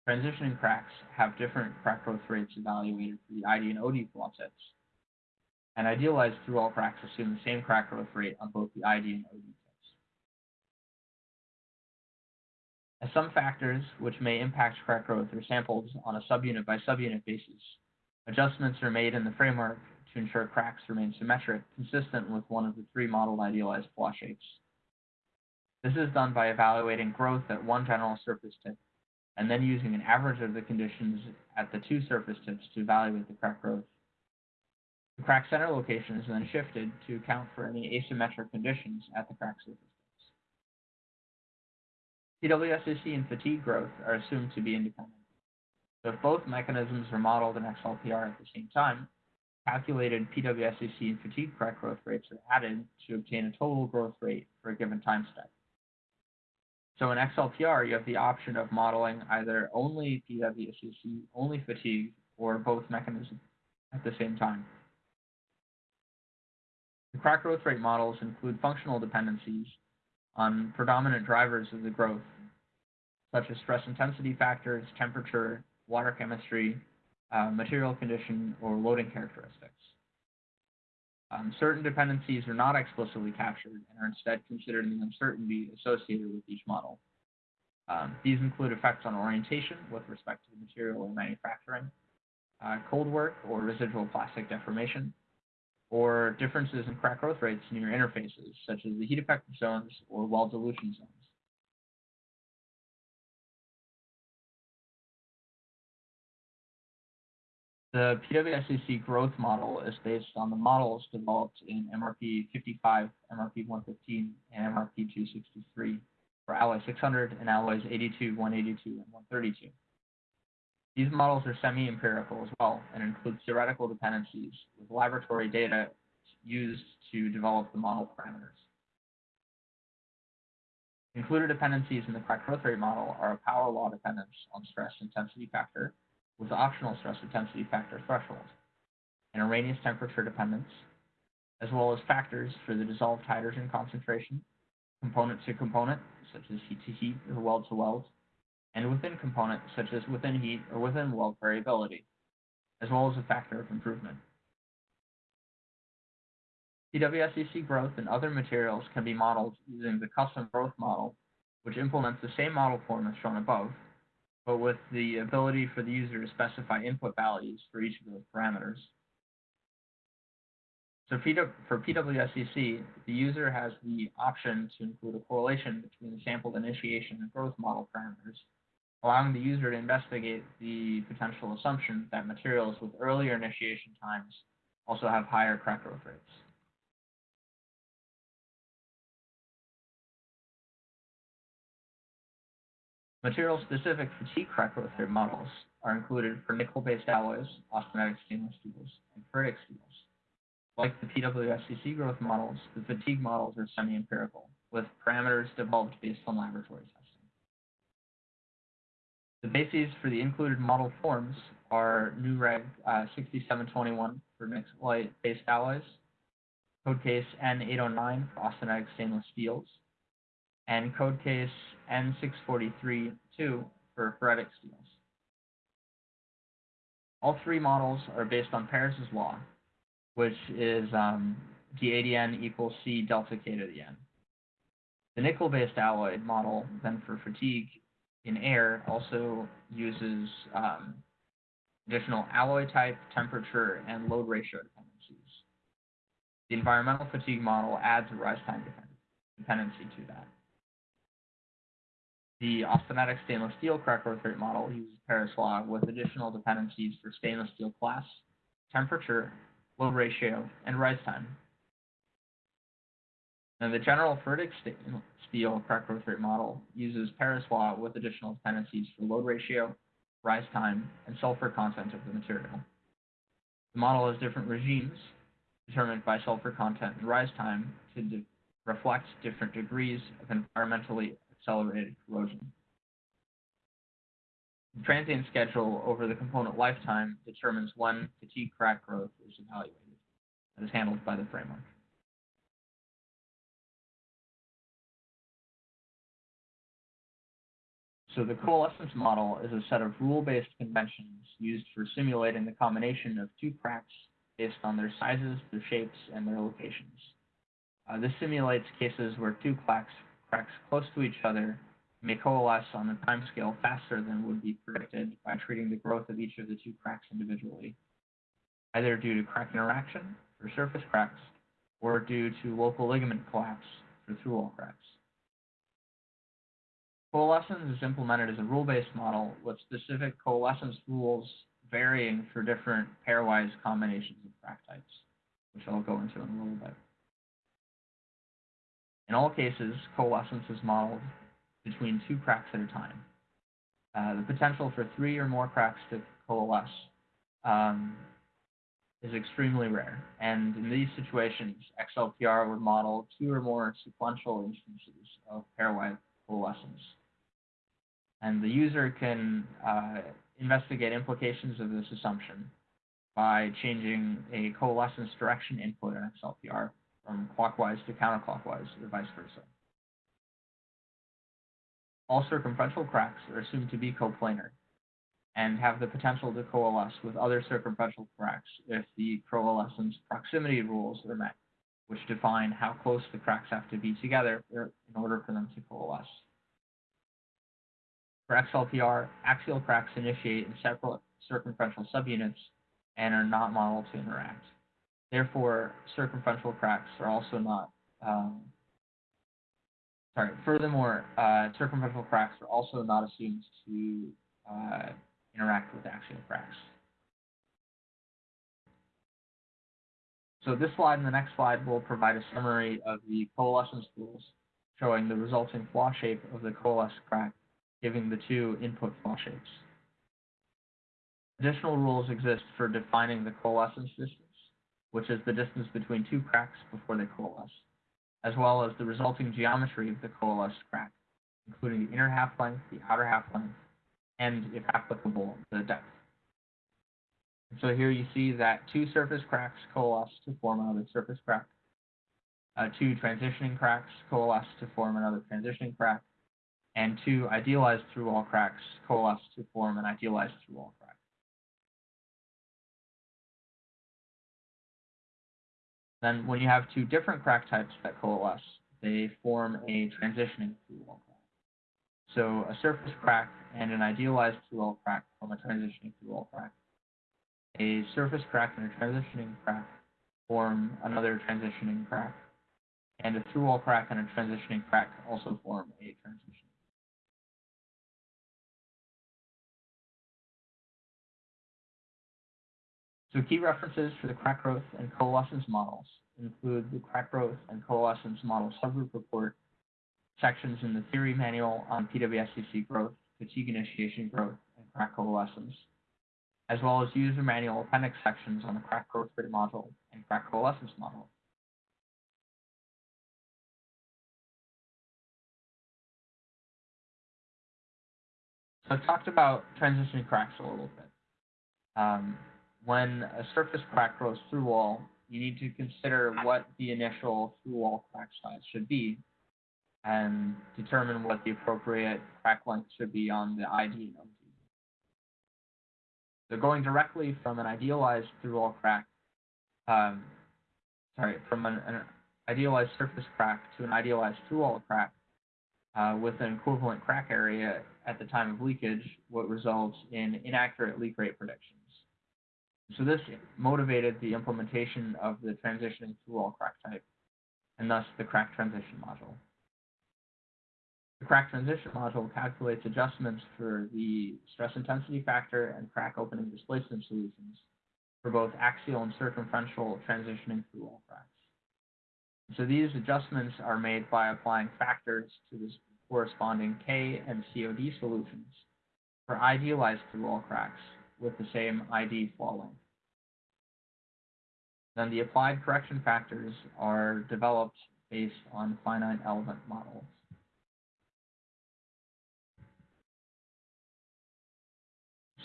[SPEAKER 3] Transitioning cracks have different crack growth rates evaluated for the ID and OD flaw tips, and idealized through-wall cracks assume the same crack growth rate on both the ID and OD As some factors which may impact crack growth are sampled on a subunit by subunit basis, adjustments are made in the framework to ensure cracks remain symmetric, consistent with one of the three modeled idealized flaw shapes. This is done by evaluating growth at one general surface tip and then using an average of the conditions at the two surface tips to evaluate the crack growth. The crack center location is then shifted to account for any asymmetric conditions at the crack surface tips. And fatigue growth are assumed to be independent. So if both mechanisms are modeled in XLPR at the same time, calculated PWSCC and fatigue crack growth rates are added to obtain a total growth rate for a given time step. So in XLPR, you have the option of modeling either only PWSCC, only fatigue, or both mechanisms at the same time. The crack growth rate models include functional dependencies on predominant drivers of the growth, such as stress intensity factors, temperature, water chemistry, uh, material condition, or loading characteristics. Um, certain dependencies are not explicitly captured and are instead considered in the uncertainty associated with each model. Um, these include effects on orientation with respect to the material or manufacturing, uh, cold work or residual plastic deformation, or differences in crack growth rates near interfaces, such as the heat affected zones or weld dilution zones. The PWSCC growth model is based on the models developed in MRP 55, MRP 115, and MRP 263 for alloy 600 and alloys 82, 182, and 132. These models are semi-empirical as well and include theoretical dependencies with laboratory data used to develop the model parameters. Included dependencies in the crack growth rate model are a power law dependence on stress intensity factor with optional stress intensity factor threshold, and Arrhenius temperature dependence, as well as factors for the dissolved hydrogen concentration, component to component, such as heat to heat or weld to weld, and within component, such as within heat or within weld variability, as well as a factor of improvement. PWSCC growth in other materials can be modeled using the custom growth model, which implements the same model form as shown above, but with the ability for the user to specify input values for each of those parameters. So for PWSCC, the user has the option to include a correlation between the sampled initiation and growth model parameters, allowing the user to investigate the potential assumption that materials with earlier initiation times also have higher crack growth rates. Material-specific fatigue crack growth rate models are included for nickel-based alloys, austenitic stainless steels, and ferritic steels. Like the PWSCC growth models, the fatigue models are semi-empirical, with parameters developed based on laboratory testing. The bases for the included model forms are NUREG uh, 6721 for nickel-based alloys, code case N809 for austenitic stainless steels, and code case N643-2 for ferritic steels. All three models are based on Paris's law, which is um, d equals C delta K to the N. The nickel-based alloy model, then for fatigue in air, also uses um, additional alloy type, temperature, and load ratio dependencies. The environmental fatigue model adds a rise time dependency to that. The austenitic stainless steel crack growth rate model uses Paris law with additional dependencies for stainless steel class, temperature, load ratio, and rise time. Now, the general ferritic steel crack growth rate model uses Paris law with additional dependencies for load ratio, rise time, and sulfur content of the material. The model has different regimes determined by sulfur content and rise time to de reflect different degrees of environmentally accelerated corrosion. The transient schedule over the component lifetime determines when fatigue crack growth is evaluated. That is handled by the framework. So the coalescence model is a set of rule-based conventions used for simulating the combination of two cracks based on their sizes, their shapes, and their locations. Uh, this simulates cases where two cracks, cracks close to each other may coalesce on a timescale faster than would be predicted by treating the growth of each of the two cracks individually, either due to crack interaction for surface cracks or due to local ligament collapse for through-wall cracks. Coalescence is implemented as a rule-based model with specific coalescence rules varying for different pairwise combinations of crack types, which I'll go into in a little bit. In all cases, coalescence is modeled between two cracks at a time. Uh, the potential for three or more cracks to coalesce um, is extremely rare, and in these situations, XLPR would model two or more sequential instances of pairwise coalescence. And the user can uh, investigate implications of this assumption by changing a coalescence direction input in XLPR from clockwise to counterclockwise or vice versa. All circumferential cracks are assumed to be coplanar and have the potential to coalesce with other circumferential cracks if the coalescence proximity rules are met, which define how close the cracks have to be together in order for them to coalesce. For XLPR, axial cracks initiate in separate circumferential subunits and are not modeled to interact. Therefore, circumferential cracks are also not, um, sorry, furthermore, uh, circumferential cracks are also not assumed to uh, interact with axial cracks. So this slide and the next slide will provide a summary of the coalescence rules showing the resulting flaw shape of the coalesced crack giving the two input flaw shapes. Additional rules exist for defining the coalescence distance, which is the distance between two cracks before they coalesce, as well as the resulting geometry of the coalesced crack, including the inner half length, the outer half length, and, if applicable, the depth. And so here you see that two surface cracks coalesce to form another surface crack. Uh, two transitioning cracks coalesce to form another transitioning crack, and two idealized through-wall cracks coalesce to form an idealized through-wall crack. Then when you have two different crack types that coalesce, they form a transitioning through-wall crack. So a surface crack and an idealized through-wall crack form a transitioning through-wall crack. A surface crack and a transitioning crack form another transitioning crack. And a through-wall crack and a transitioning crack also form a transitioning So key references for the crack growth and coalescence models include the crack growth and coalescence model subgroup report, sections in the theory manual on PWSCC growth, fatigue initiation growth, and crack coalescence, as well as user manual appendix sections on the crack growth rate model and crack coalescence model. So I've talked about transitioning cracks a little bit. Um, when a surface crack grows through wall, you need to consider what the initial through wall crack size should be and determine what the appropriate crack length should be on the ID node. So going directly from an idealized through wall crack, um, sorry, from an, an, idealized surface crack to an idealized through wall crack uh, with an equivalent crack area at the time of leakage, what results in inaccurate leak rate predictions. So this motivated the implementation of the transitioning through-wall crack type, and thus the crack transition module. The crack transition module calculates adjustments for the stress intensity factor and crack opening displacement solutions for both axial and circumferential transitioning through wall cracks. So these adjustments are made by applying factors to the corresponding K and COD solutions for idealized through wall cracks with the same ID length. Then the applied correction factors are developed based on finite element models.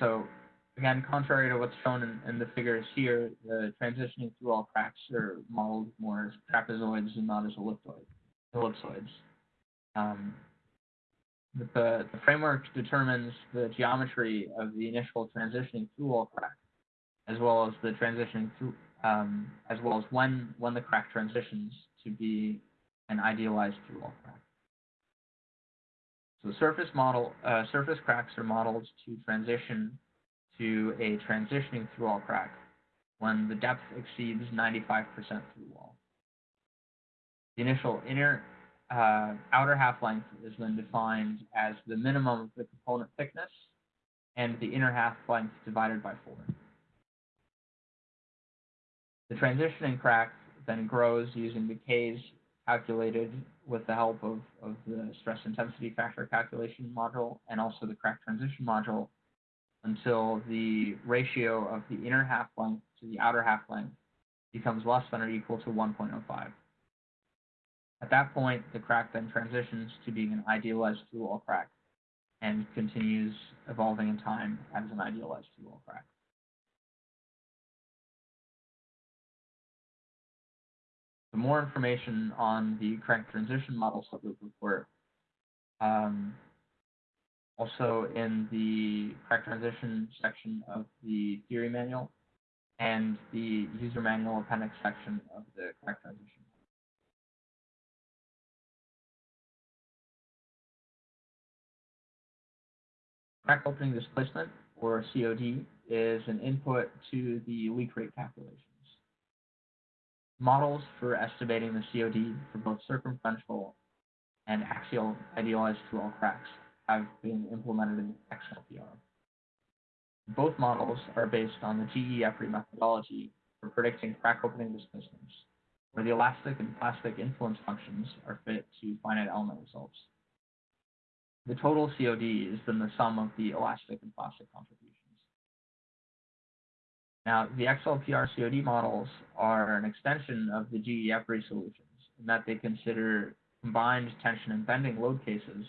[SPEAKER 3] So again, contrary to what's shown in, in, the figures here, the transitioning through wall cracks are modeled more as trapezoids and not as ellipsoids. Um, the, the framework determines the geometry of the initial transitioning through wall crack, as well as the transition through, um, as well as when when the crack transitions to be an idealized through wall crack. So surface model uh, surface cracks are modeled to transition to a transitioning through wall crack when the depth exceeds 95% through wall. The initial inner uh, outer half length is then defined as the minimum of the component thickness and the inner half length divided by 4. The transitioning crack then grows using the Ks calculated with the help of, of the stress intensity factor calculation module and also the crack transition module until the ratio of the inner half length to the outer half length becomes less than or equal to 1.05. At that point, the crack then transitions to being an idealized through-wall crack and continues evolving in time as an idealized through-wall crack. For more information on the crack transition model subgroup report, um, also in the crack transition section of the theory manual and the user manual appendix section of the crack transition. Crack opening displacement, or COD, is an input to the leak rate calculations. Models for estimating the COD for both circumferential and axial idealized through wall cracks have been implemented in XLPR. Both models are based on the GE EPRI methodology for predicting crack opening displacements, where the elastic and plastic influence functions are fit to finite element results. The total COD is then the sum of the elastic and plastic contributions. Now, the XLPR COD models are an extension of the GE EPRI solutions in that they consider combined tension and bending load cases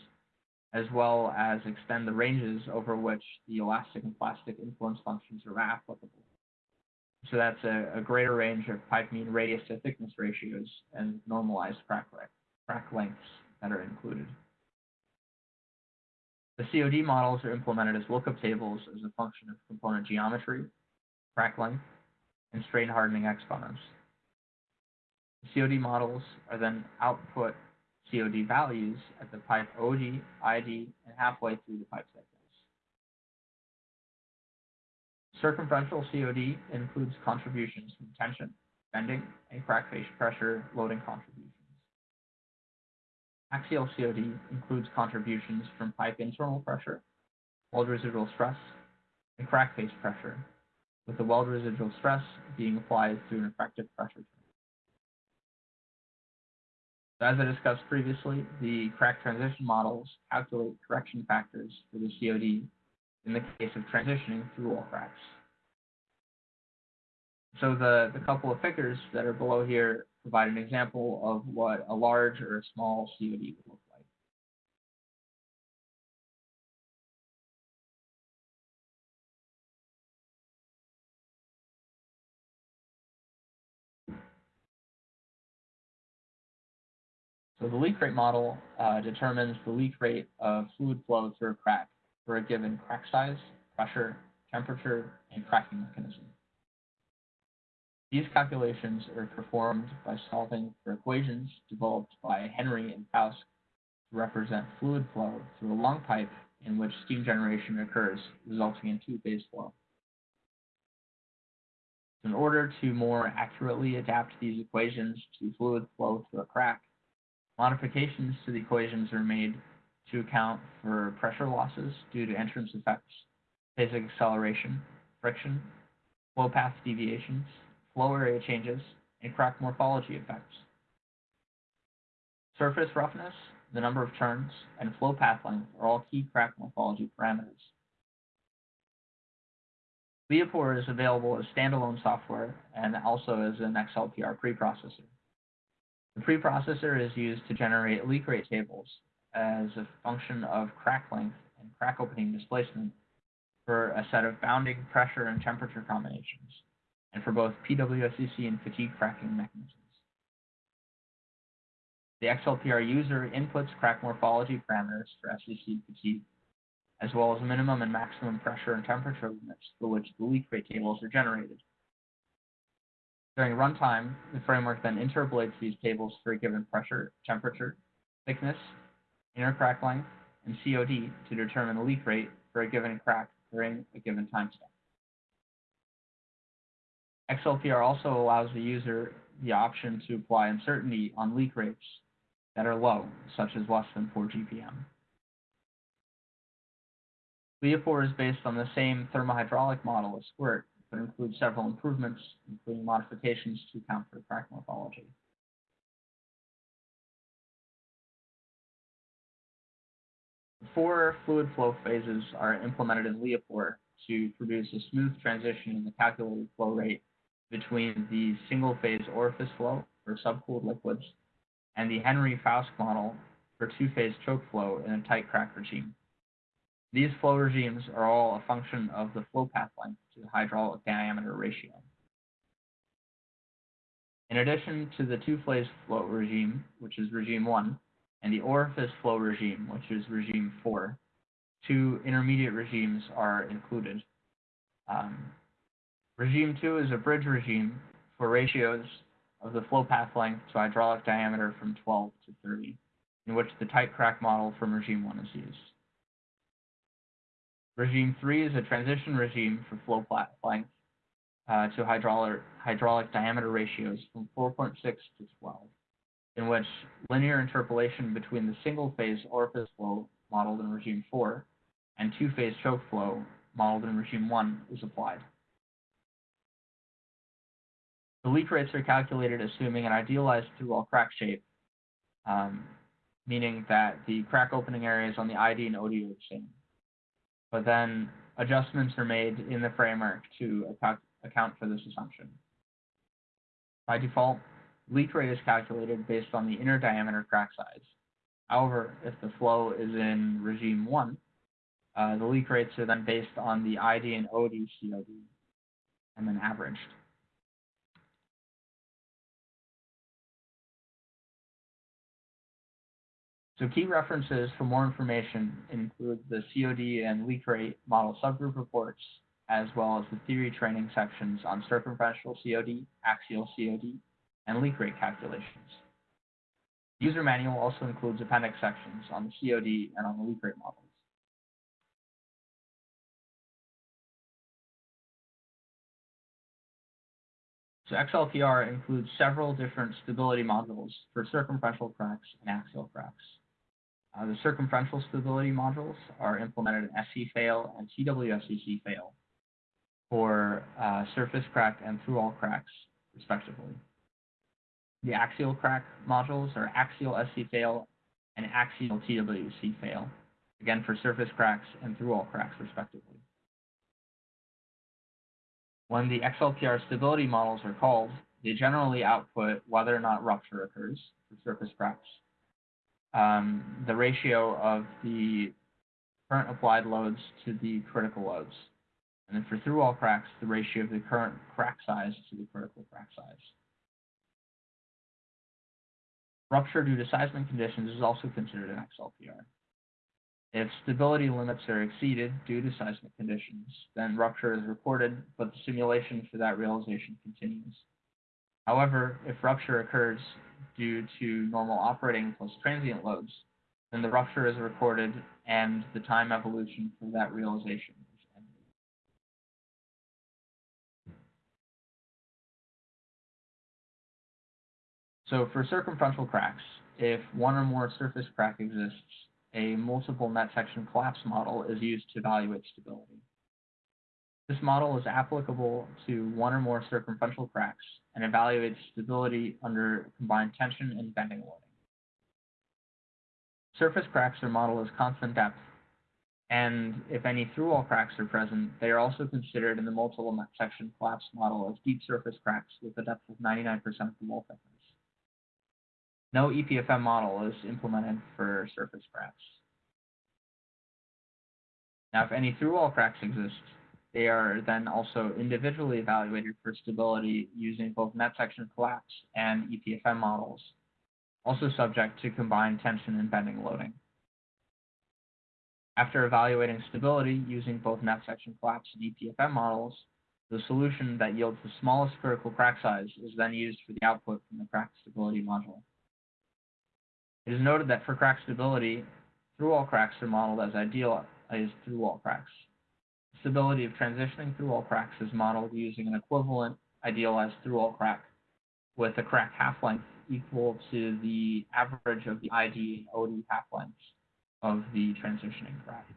[SPEAKER 3] as well as extend the ranges over which the elastic and plastic influence functions are applicable. So that's a, a greater range of pipe mean radius to thickness ratios and normalized crack, crack lengths that are included. The COD models are implemented as lookup tables as a function of component geometry, crack length, and strain hardening exponents. The COD models are then output COD values at the pipe OD, ID, and halfway through the pipe thickness. Circumferential COD includes contributions from tension, bending, and crack face pressure loading contributions. Axial COD includes contributions from pipe internal pressure, weld residual stress, and crack face pressure, with the weld residual stress being applied through an effective pressure as I discussed previously, the crack transition models calculate correction factors for the COD in the case of transitioning through wall cracks. So the, the couple of figures that are below here provide an example of what a large or a small COD would look like. So the leak rate model uh, determines the leak rate of fluid flow through a crack for a given crack size, pressure, temperature, and cracking mechanism. These calculations are performed by solving for equations developed by Henry and Fauske to represent fluid flow through a long pipe in which steam generation occurs, resulting in two-phase flow. In order to more accurately adapt these equations to fluid flow through a crack, Modifications to the equations are made to account for pressure losses due to entrance effects, phasic acceleration, friction, flow path deviations, flow area changes, and crack morphology effects. Surface roughness, the number of turns, and flow path length are all key crack morphology parameters. LEAPOR is available as standalone software and also as an XLPR preprocessor. The preprocessor is used to generate leak rate tables as a function of crack length and crack opening displacement for a set of bounding pressure and temperature combinations, and for both PWSCC and fatigue cracking mechanisms. The XLPR user inputs crack morphology parameters for SCC fatigue, as well as minimum and maximum pressure and temperature limits for which the leak rate tables are generated. During runtime, the framework then interpolates these tables for a given pressure, temperature, thickness, inner crack length, and COD to determine the leak rate for a given crack during a given time step. XLPR also allows the user the option to apply uncertainty on leak rates that are low, such as less than 4 GPM. LEAPOR is based on the same thermohydraulic model as SQUIRT, but includes several improvements, including modifications to account for crack morphology. Four fluid flow phases are implemented in LEAPOR to produce a smooth transition in the calculated flow rate between the single phase orifice flow for subcooled liquids and the Henry-Fauske model for two-phase choke flow in a tight crack regime. These flow regimes are all a function of the flow path length to the hydraulic diameter ratio. In addition to the two-phase flow regime, which is regime 1, and the orifice flow regime, which is regime 4, two intermediate regimes are included. Um, regime 2 is a bridge regime for ratios of the flow path length to hydraulic diameter from 12 to 30, in which the tight crack model from regime 1 is used. Regime 3 is a transition regime for flow path length uh, to hydraulic, hydraulic diameter ratios from 4.6 to 12, in which linear interpolation between the single-phase orifice flow modeled in regime 4 and two-phase choke flow modeled in regime 1 is applied. The leak rates are calculated assuming an idealized through-wall crack shape, um, meaning that the crack opening areas on the ID and OD are the same. But then adjustments are made in the framework to account, for this assumption. By default, leak rate is calculated based on the inner diameter crack size. However, if the flow is in regime 1, uh, the leak rates are then based on the ID and OD COD and then averaged. So key references for more information include the COD and leak rate model subgroup reports, as well as the theory training sections on circumferential COD, axial COD, and leak rate calculations. The user manual also includes appendix sections on the COD and on the leak rate models. So XLPR includes several different stability modules for circumferential cracks and axial cracks. Uh, the circumferential stability modules are implemented in SC-Fail and TWSCC-Fail for uh, surface crack and through-wall cracks, respectively. The axial crack modules are axial SC-Fail and axial TWC-Fail, again for surface cracks and through-wall cracks, respectively. When the XLPR stability models are called, they generally output whether or not rupture occurs for surface cracks um, the ratio of the current applied loads to the critical loads. And then for through-wall cracks, the ratio of the current crack size to the critical crack size. Rupture due to seismic conditions is also considered an XLPR. If stability limits are exceeded due to seismic conditions, then rupture is reported, but the simulation for that realization continues. However, if rupture occurs due to normal operating plus transient loads, then the rupture is recorded and the time evolution for that realization. So for circumferential cracks, if one or more surface crack exists a multiple net section collapse model is used to evaluate stability. This model is applicable to one or more circumferential cracks and evaluates stability under combined tension and bending loading. Surface cracks are modeled as constant depth, and if any through-wall cracks are present, they are also considered in the multiple section collapse model as deep surface cracks with a depth of 99% of the wall thickness. No EPFM model is implemented for surface cracks. Now, if any through-wall cracks exist, they are then also individually evaluated for stability using both net section collapse and EPFM models, also subject to combined tension and bending loading. After evaluating stability using both net section collapse and EPFM models, the solution that yields the smallest critical crack size is then used for the output from the crack stability module. It is noted that for crack stability, through-wall cracks are modeled as ideal as through-wall cracks stability of transitioning through wall cracks is modeled using an equivalent idealized through wall crack with a crack half-length equal to the average of the ID and OD half-lengths of the transitioning crack.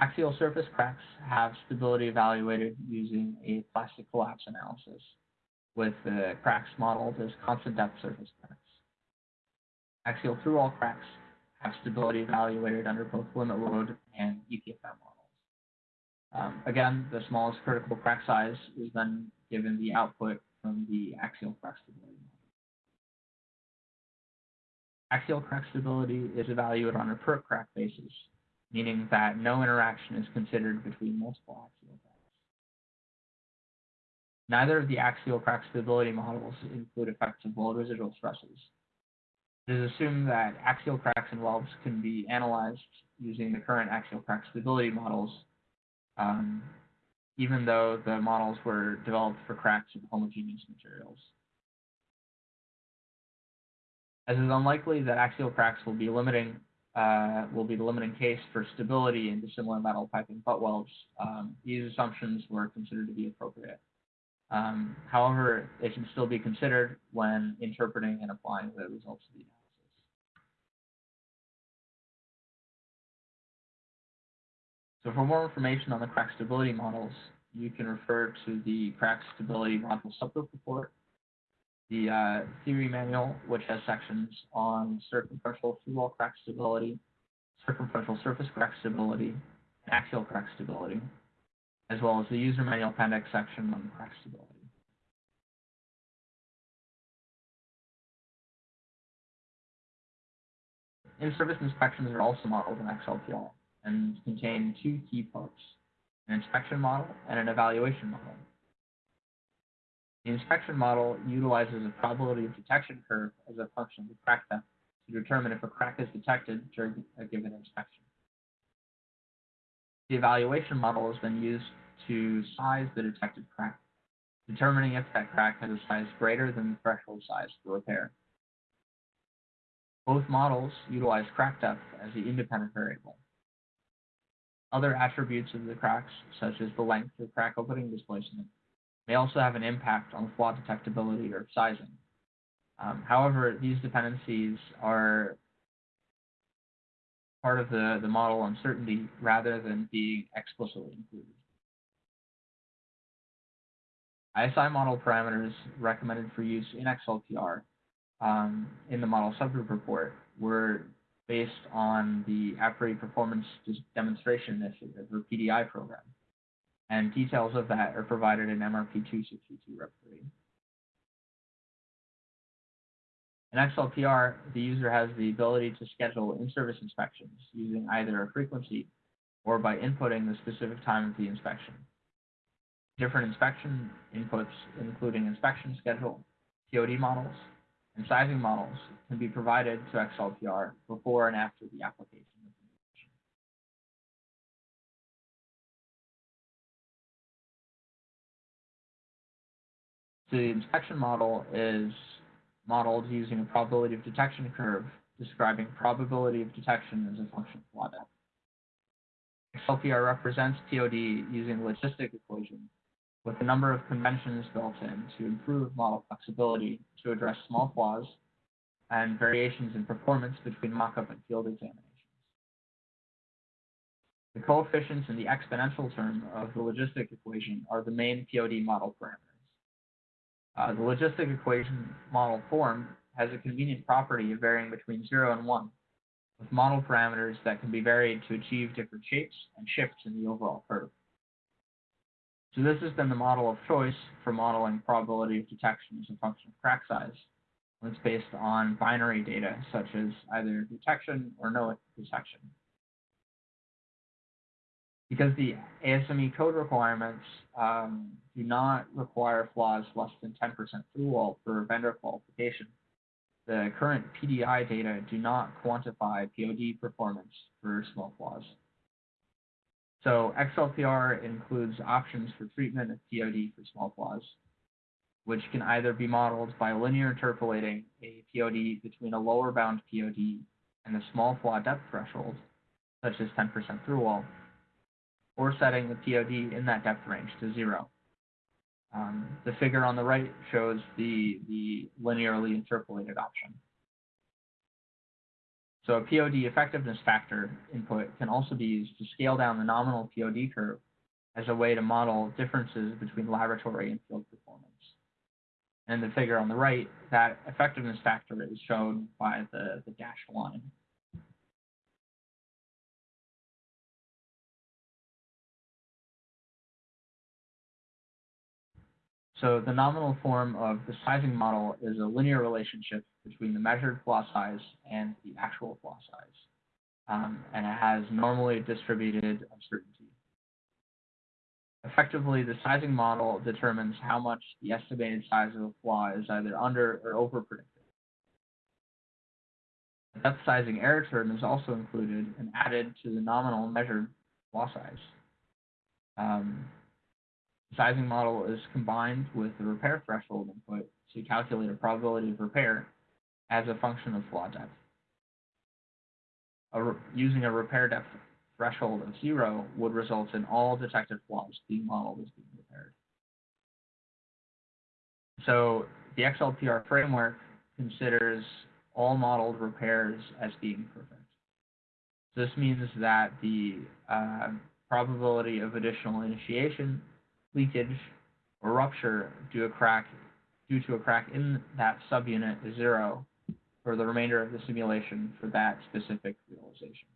[SPEAKER 3] Axial surface cracks have stability evaluated using a plastic collapse analysis, with the cracks modeled as constant depth surface cracks. Axial through-wall cracks have stability evaluated under both limit load and EPFM models. Um, again, the smallest critical crack size is then given the output from the axial crack stability model. Axial crack stability is evaluated on a per crack basis, meaning that no interaction is considered between multiple axial cracks. Neither of the axial crack stability models include effects of load residual stresses, it is assumed that axial cracks and webs can be analyzed using the current axial crack stability models, um, even though the models were developed for cracks in homogeneous materials. As it is unlikely that axial cracks will be limiting uh, will be the limiting case for stability in dissimilar metal piping butt welds, um, these assumptions were considered to be appropriate. Um, however, they should still be considered when interpreting and applying the results of the analysis. So for more information on the crack stability models, you can refer to the crack stability model subgroup report, the uh, theory manual, which has sections on circumferential through-wall crack stability, circumferential surface crack stability, and axial crack stability, as well as the user manual appendix section on crack stability. In-service inspections are also modeled in XLPR and contain two key parts, an inspection model and an evaluation model. The inspection model utilizes a probability of detection curve as a function of the crack depth to determine if a crack is detected during a given inspection. The evaluation model is then used to size the detected crack, determining if that crack has a size greater than the threshold size for repair. Both models utilize crack depth as the independent variable. Other attributes of the cracks, such as the length of crack opening displacement, may also have an impact on flaw detectability or sizing. Um, however, these dependencies are part of the, the model uncertainty rather than being explicitly included. ISI model parameters recommended for use in XLPR um, in the model subgroup report were based on the EPRI Performance Demonstration Initiative, or PDI program. And details of that are provided in MRP 262 Rev 3. In XLPR, the user has the ability to schedule in-service inspections using either a frequency or by inputting the specific time of the inspection. Different inspection inputs, including inspection schedule, POD models, and sizing models can be provided to XLPR before and after the application of the inspection model is modeled using a probability of detection curve describing probability of detection as a function of. XLPR represents POD using logistic equation with a number of conventions built in to improve model flexibility to address small flaws and variations in performance between mockup and field examinations. The coefficients in the exponential term of the logistic equation are the main POD model parameters. Uh, the logistic equation model form has a convenient property of varying between 0 and 1, with model parameters that can be varied to achieve different shapes and shifts in the overall curve. So this has been the model of choice for modeling probability of detection as a function of crack size, it's based on binary data such as either detection or no detection. Because the ASME code requirements um, do not require flaws less than 10% through wall for vendor qualification, the current PDI data do not quantify POD performance for small flaws. So XLPR includes options for treatment of POD for small flaws, which can either be modeled by linear interpolating a POD between a lower bound POD and a small flaw depth threshold, such as 10% through wall, or setting the POD in that depth range to zero. Um, the figure on the right shows the, the linearly interpolated option. So a POD effectiveness factor input can also be used to scale down the nominal POD curve as a way to model differences between laboratory and field performance. And the figure on the right, that effectiveness factor is shown by the, the dashed line. So the nominal form of the sizing model is a linear relationship between the measured flaw size and the actual flaw size. Um, and it has normally distributed uncertainty. Effectively, the sizing model determines how much the estimated size of a flaw is either under or over predicted. The depth sizing error term is also included and added to the nominal measured flaw size. Um, sizing model is combined with the repair threshold input to calculate a probability of repair as a function of flaw depth. A using a repair depth threshold of zero would result in all detected flaws being modeled as being repaired. So the XLPR framework considers all modeled repairs as being perfect. This means that the uh, probability of additional initiation leakage, or rupture due, a crack, due to a crack in that subunit is zero for the remainder of the simulation for that specific realization.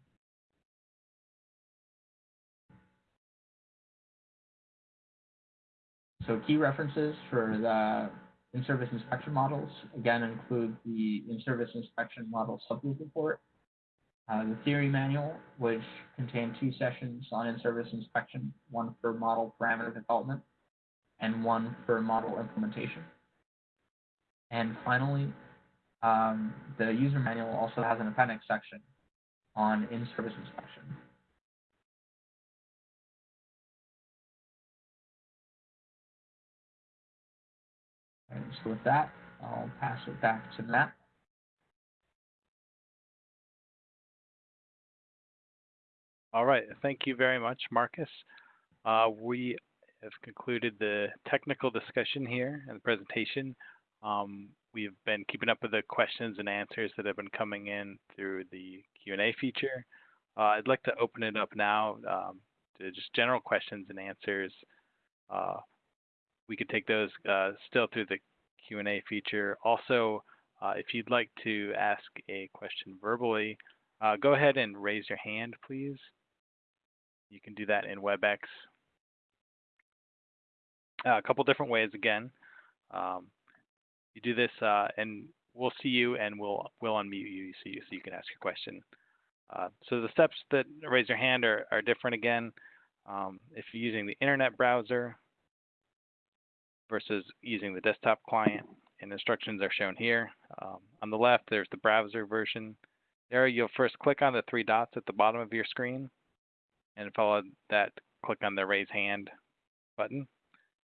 [SPEAKER 3] So key references for the in-service inspection models, again, include the in-service inspection model subgroup report, uh, the theory manual, which contained two sessions on in-service inspection, one for model parameter development and one for model implementation. And finally, um, the user manual also has an appendix section on in-service inspection. So with that, I'll pass it back to Matt.
[SPEAKER 1] All right. Thank you very much, Marcus. Uh, we have concluded the technical discussion here and the presentation. Um, we've been keeping up with the questions and answers that have been coming in through the Q&A feature. Uh, I'd like to open it up now um, to just general questions and answers. Uh, we could take those uh, still through the Q&A feature. Also, uh, if you'd like to ask a question verbally, uh, go ahead and raise your hand, please. You can do that in WebEx. Uh, a couple different ways again. Um, you do this, uh, and we'll see you, and we'll we'll unmute you so you so you can ask your question. Uh, so the steps that raise your hand are, are different again. Um, if you're using the internet browser versus using the desktop client, and instructions are shown here. Um, on the left, there's the browser version. There, you'll first click on the three dots at the bottom of your screen and follow that, click on the raise hand button.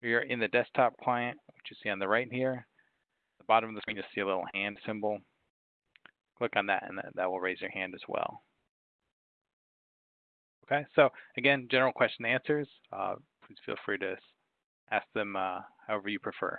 [SPEAKER 1] If you're in the desktop client, which you see on the right here, the bottom of the screen, you'll see a little hand symbol. Click on that and that, that will raise your hand as well. Okay, so again, general question answers. Uh, please feel free to ask them uh, however you prefer.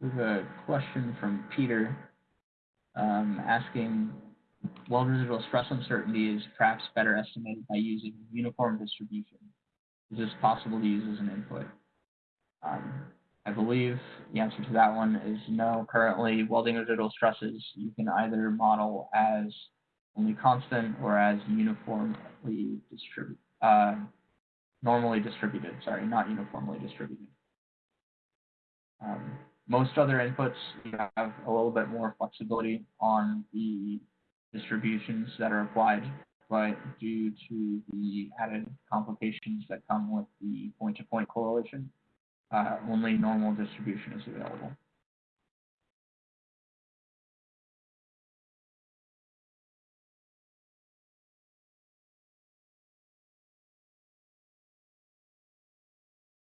[SPEAKER 3] We have a question from Peter um, asking, weld residual stress uncertainty is perhaps better estimated by using uniform distribution. Is this possible to use as an input? Um, I believe the answer to that one is no. Currently, welding residual stresses you can either model as only constant or as uniformly distributed, uh, normally distributed. Sorry, not uniformly distributed. Um, most other inputs, you have a little bit more flexibility on the distributions that are applied, but due to the added complications that come with the point-to-point correlation, uh, only normal distribution is available.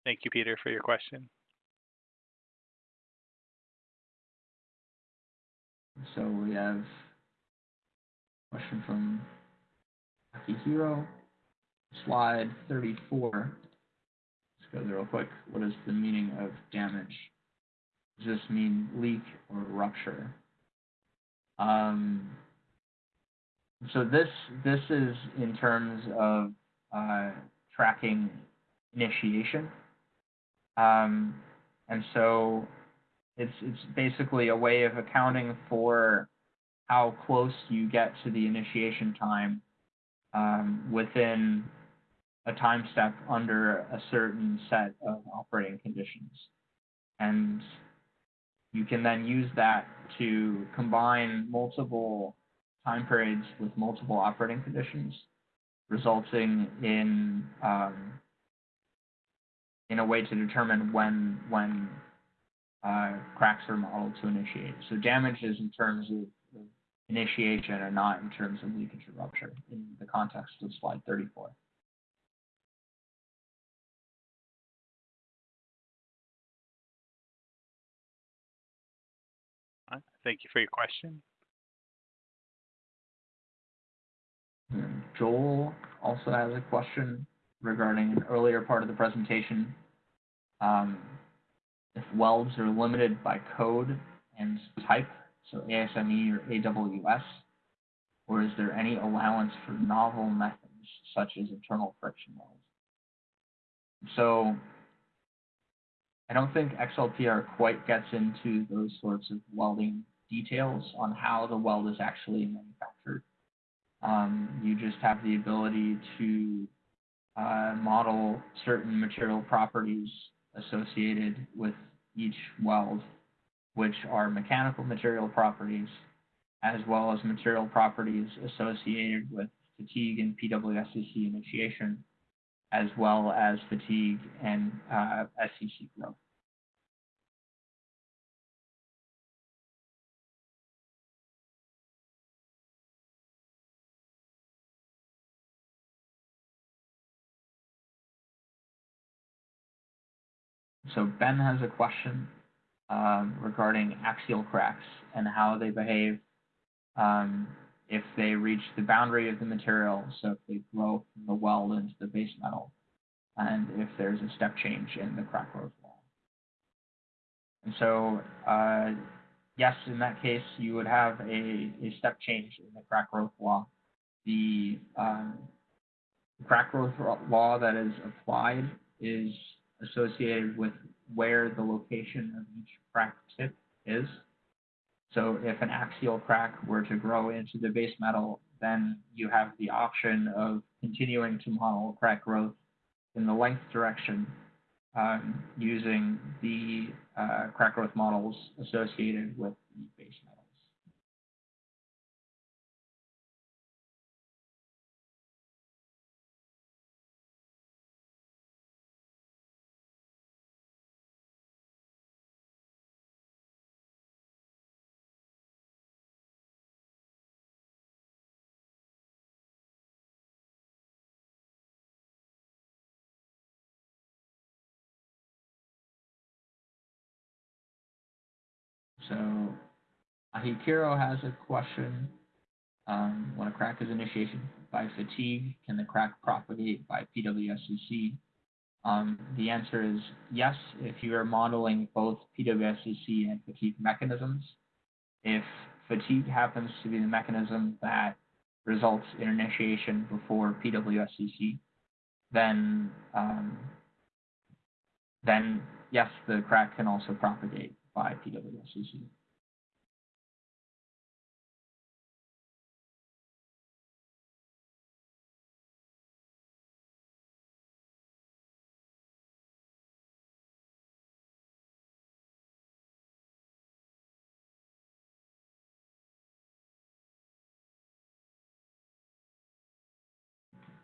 [SPEAKER 1] Thank you, Peter, for your question.
[SPEAKER 3] So we have a question from Akihiro, slide 34. Let's go there real quick. What is the meaning of damage? Does this mean leak or rupture? Um, so this this is in terms of uh, tracking initiation. Um, and so it's it's basically a way of accounting for how close you get to the initiation time um, within a time step under a certain set of operating conditions. And you can then use that to combine multiple time periods with multiple operating conditions, resulting in um, in a way to determine when when uh, cracks are modeled to initiate. So damage is in terms of, initiation and not in terms of leakage or rupture in the context of slide 34.
[SPEAKER 1] Thank you for your question.
[SPEAKER 3] Joel also has a question regarding an earlier part of the presentation. Um, welds are limited by code and type, so ASME or AWS, or is there any allowance for novel methods such as internal friction welds? So I don't think XLPR quite gets into those sorts of welding details on how the weld is actually manufactured. Um, you just have the ability to uh, model certain material properties associated with each weld, which are mechanical material properties, as well as material properties associated with fatigue and PWSCC initiation, as well as fatigue and uh, SCC growth. So Ben has a question um, regarding axial cracks and how they behave um, if they reach the boundary of the material, so if they grow from the weld into the base metal, and if there's a step change in the crack growth wall. And so, uh, yes, in that case, you would have a, a step change in the crack growth law. The um, crack growth law that is applied is associated with where the location of each crack tip is. So if an axial crack were to grow into the base metal, then you have the option of continuing to model crack growth in the length direction um, using the uh, crack growth models associated with the base so Akihiro has a question. Um, when a crack is initiated by fatigue, can the crack propagate by PWSCC? Um, the answer is yes, if you are modeling both PWSCC and fatigue mechanisms. If fatigue happens to be the mechanism that results in initiation before PWSCC, then um, then yes, the crack can also propagate by PWSCC.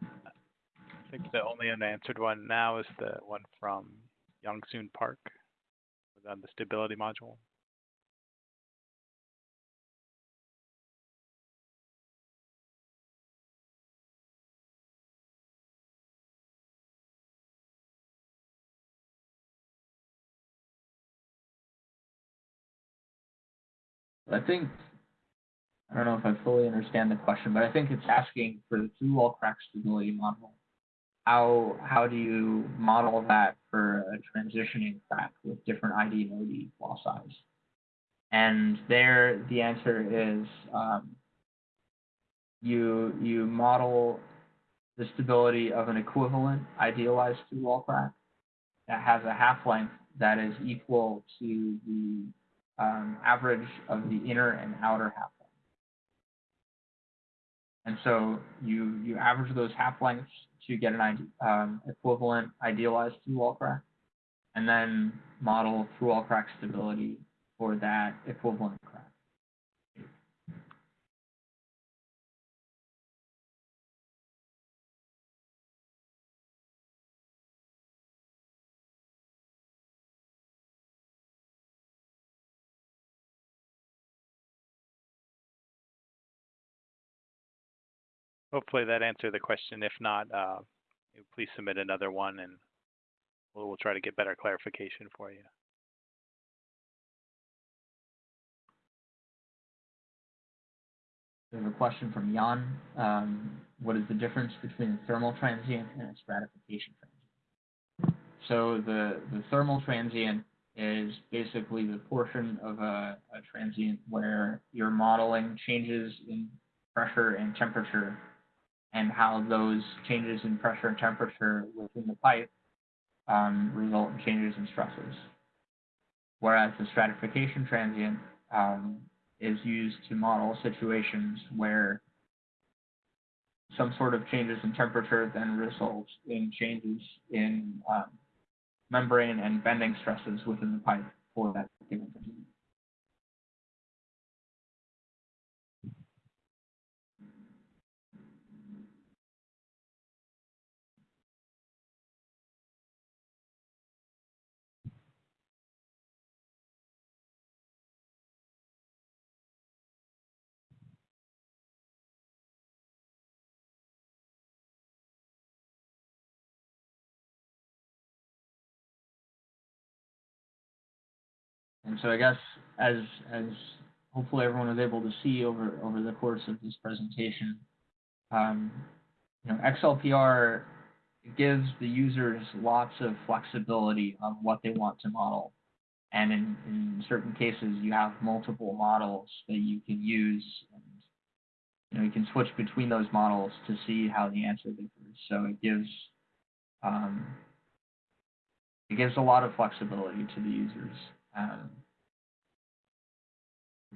[SPEAKER 1] I think the only unanswered one now is the one from Youngsoon Park on the stability module.
[SPEAKER 3] I think I don't know if I fully understand the question, but I think it's asking for the through wall crack stability model. How how do you model that for a transitioning crack with different ID and OD wall size? And there the answer is um, you you model the stability of an equivalent idealized through wall crack that has a half length that is equal to the um, average of the inner and outer half length. And so you you average those half lengths to get an um, equivalent idealized through wall crack, and then model through wall crack stability for that equivalent
[SPEAKER 1] Hopefully that answered the question. If not, uh, please submit another one and we'll, we'll try to get better clarification for you.
[SPEAKER 3] There's a question from Jan. Um, what is the difference between thermal transient and stratification transient? So the, the thermal transient is basically the portion of a, a transient where you're modeling changes in pressure and temperature and how those changes in pressure and temperature within the pipe um, result in changes in stresses. Whereas the stratification transient um, is used to model situations where some sort of changes in temperature then result in changes in um, membrane and bending stresses within the pipe for that given And so I guess as as hopefully everyone was able to see over over the course of this presentation, um, you know, XLPR gives the users lots of flexibility on what they want to model. And in, in certain cases, you have multiple models that you can use. And, you know, you can switch between those models to see how the answer differs. So it gives um, it gives a lot of flexibility to the users. Um,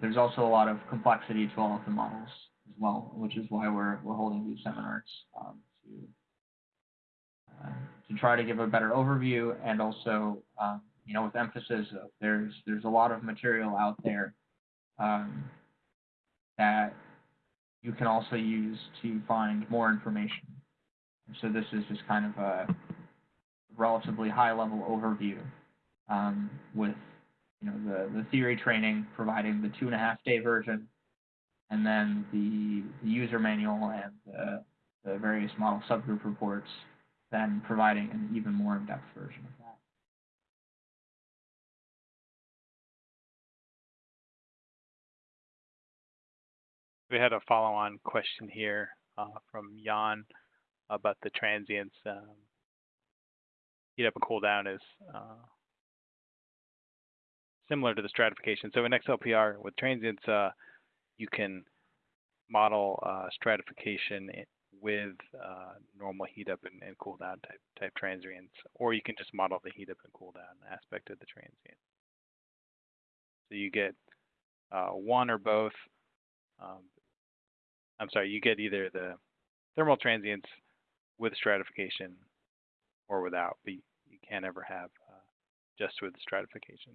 [SPEAKER 3] there's also a lot of complexity to all of the models as well, which is why we're we're holding these seminars um, to uh, to try to give a better overview and also um, you know with emphasis of there's there's a lot of material out there um, that you can also use to find more information. So this is just kind of a relatively high level overview um, with you know the the theory training, providing the two and a half day version, and then the, the user manual and the, the various model subgroup reports, then providing an even more in-depth version of that.
[SPEAKER 1] We had a follow-on question here uh, from Jan about the transients. Um, heat up and cool down is uh, similar to the stratification. So in XLPR with transients, uh, you can model uh, stratification with uh, normal heat up and, and cool down type type transients, or you can just model the heat up and cool down aspect of the transient. So you get uh, one or both. Um, I'm sorry, you get either the thermal transients with stratification or without, but you, can't ever have uh, just with stratification.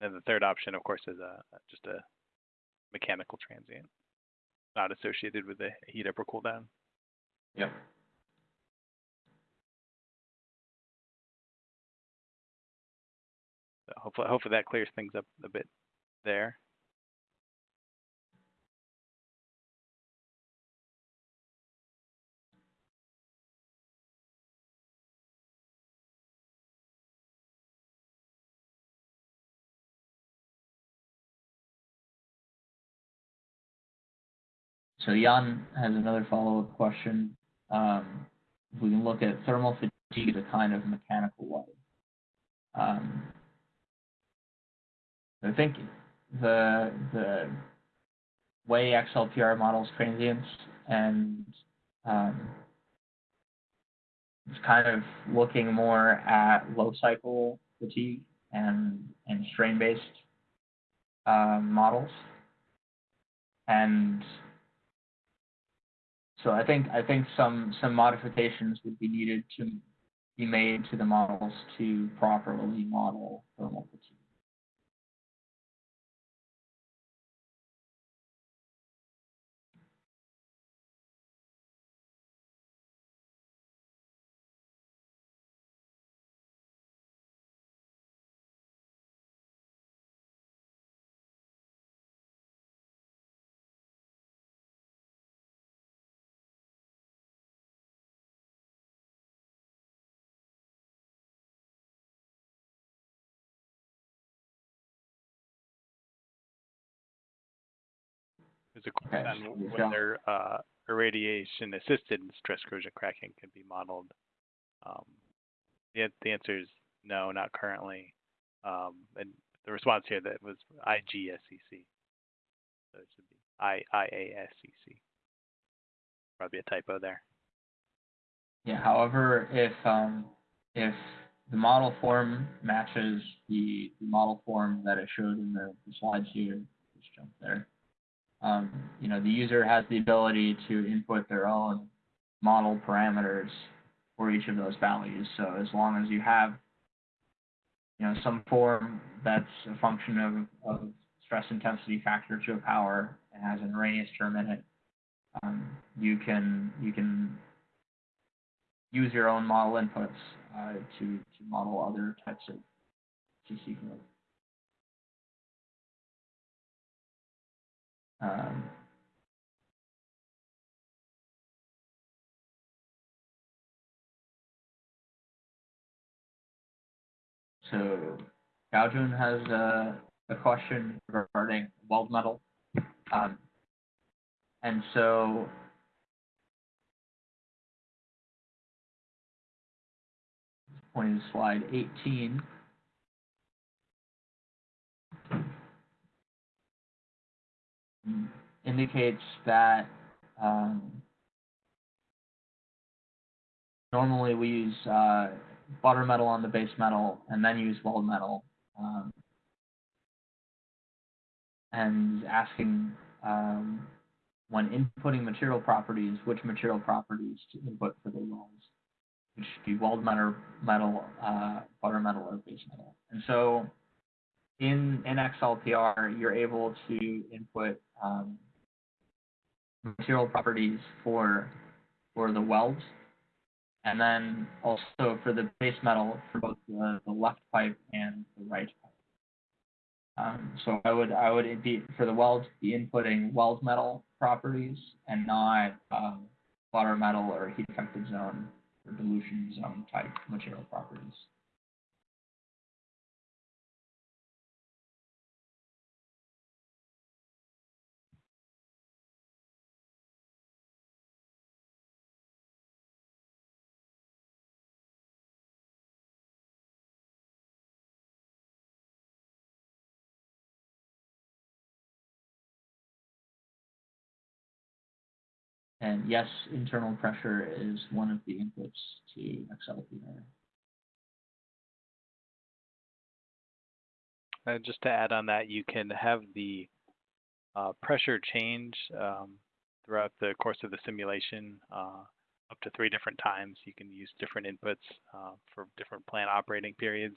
[SPEAKER 1] And the third option, of course, is a just a mechanical transient, not associated with the heat up or cool down.
[SPEAKER 3] Yep.
[SPEAKER 1] So hopefully, hopefully that clears things up a bit there.
[SPEAKER 3] So Jan has another follow-up question. Um, if we can look at thermal fatigue as a kind of mechanical way. Um, I think the the way XLPR models transients and um, it's kind of looking more at low cycle fatigue and and strain based um, models. And so I think I think some some modifications would be needed to be made to the models to properly model thermal fatigue. Okay,
[SPEAKER 1] on
[SPEAKER 3] so we've got-
[SPEAKER 1] whether uh, irradiation assisted stress corrosion cracking can be modeled. Um, the, the answer is no, not currently. Um, and the response here that was IGSCC. So it should be I IASCC. Probably a typo there.
[SPEAKER 3] Yeah. However, if um, if the model form matches the, the model form that I showed in the, the slides here, just jump there. Um, you know, the user has the ability to input their own model parameters for each of those values. So as long as you have, you know, some form that's a function of, of stress intensity factor to a power and has an Arrhenius term in it, um, you can you can use your own model inputs uh, to to model other types of CC. Um, so Gaojun has a, a question regarding weld metal. Um, and so pointing to slide 18. Indicates that um, normally we use uh, butter metal on the base metal and then use weld metal. Um, and asking um, when inputting material properties, which material properties to input for the welds, which should be weld metal, metal uh, butter metal, or base metal. And so in, in XLPR, you're able to input um, material properties for for the welds, and then also for the base metal for both the, the left pipe and the right pipe. Um, so I would I would be for the welds be inputting weld metal properties and not um, butter metal or heat affected zone or dilution zone type material properties. And yes, internal pressure is one of the inputs to XLPR.
[SPEAKER 1] Uh, just to add on that, you can have the uh, pressure change um, throughout the course of the simulation uh, up to three different times. You can use different inputs uh, for different plant operating periods.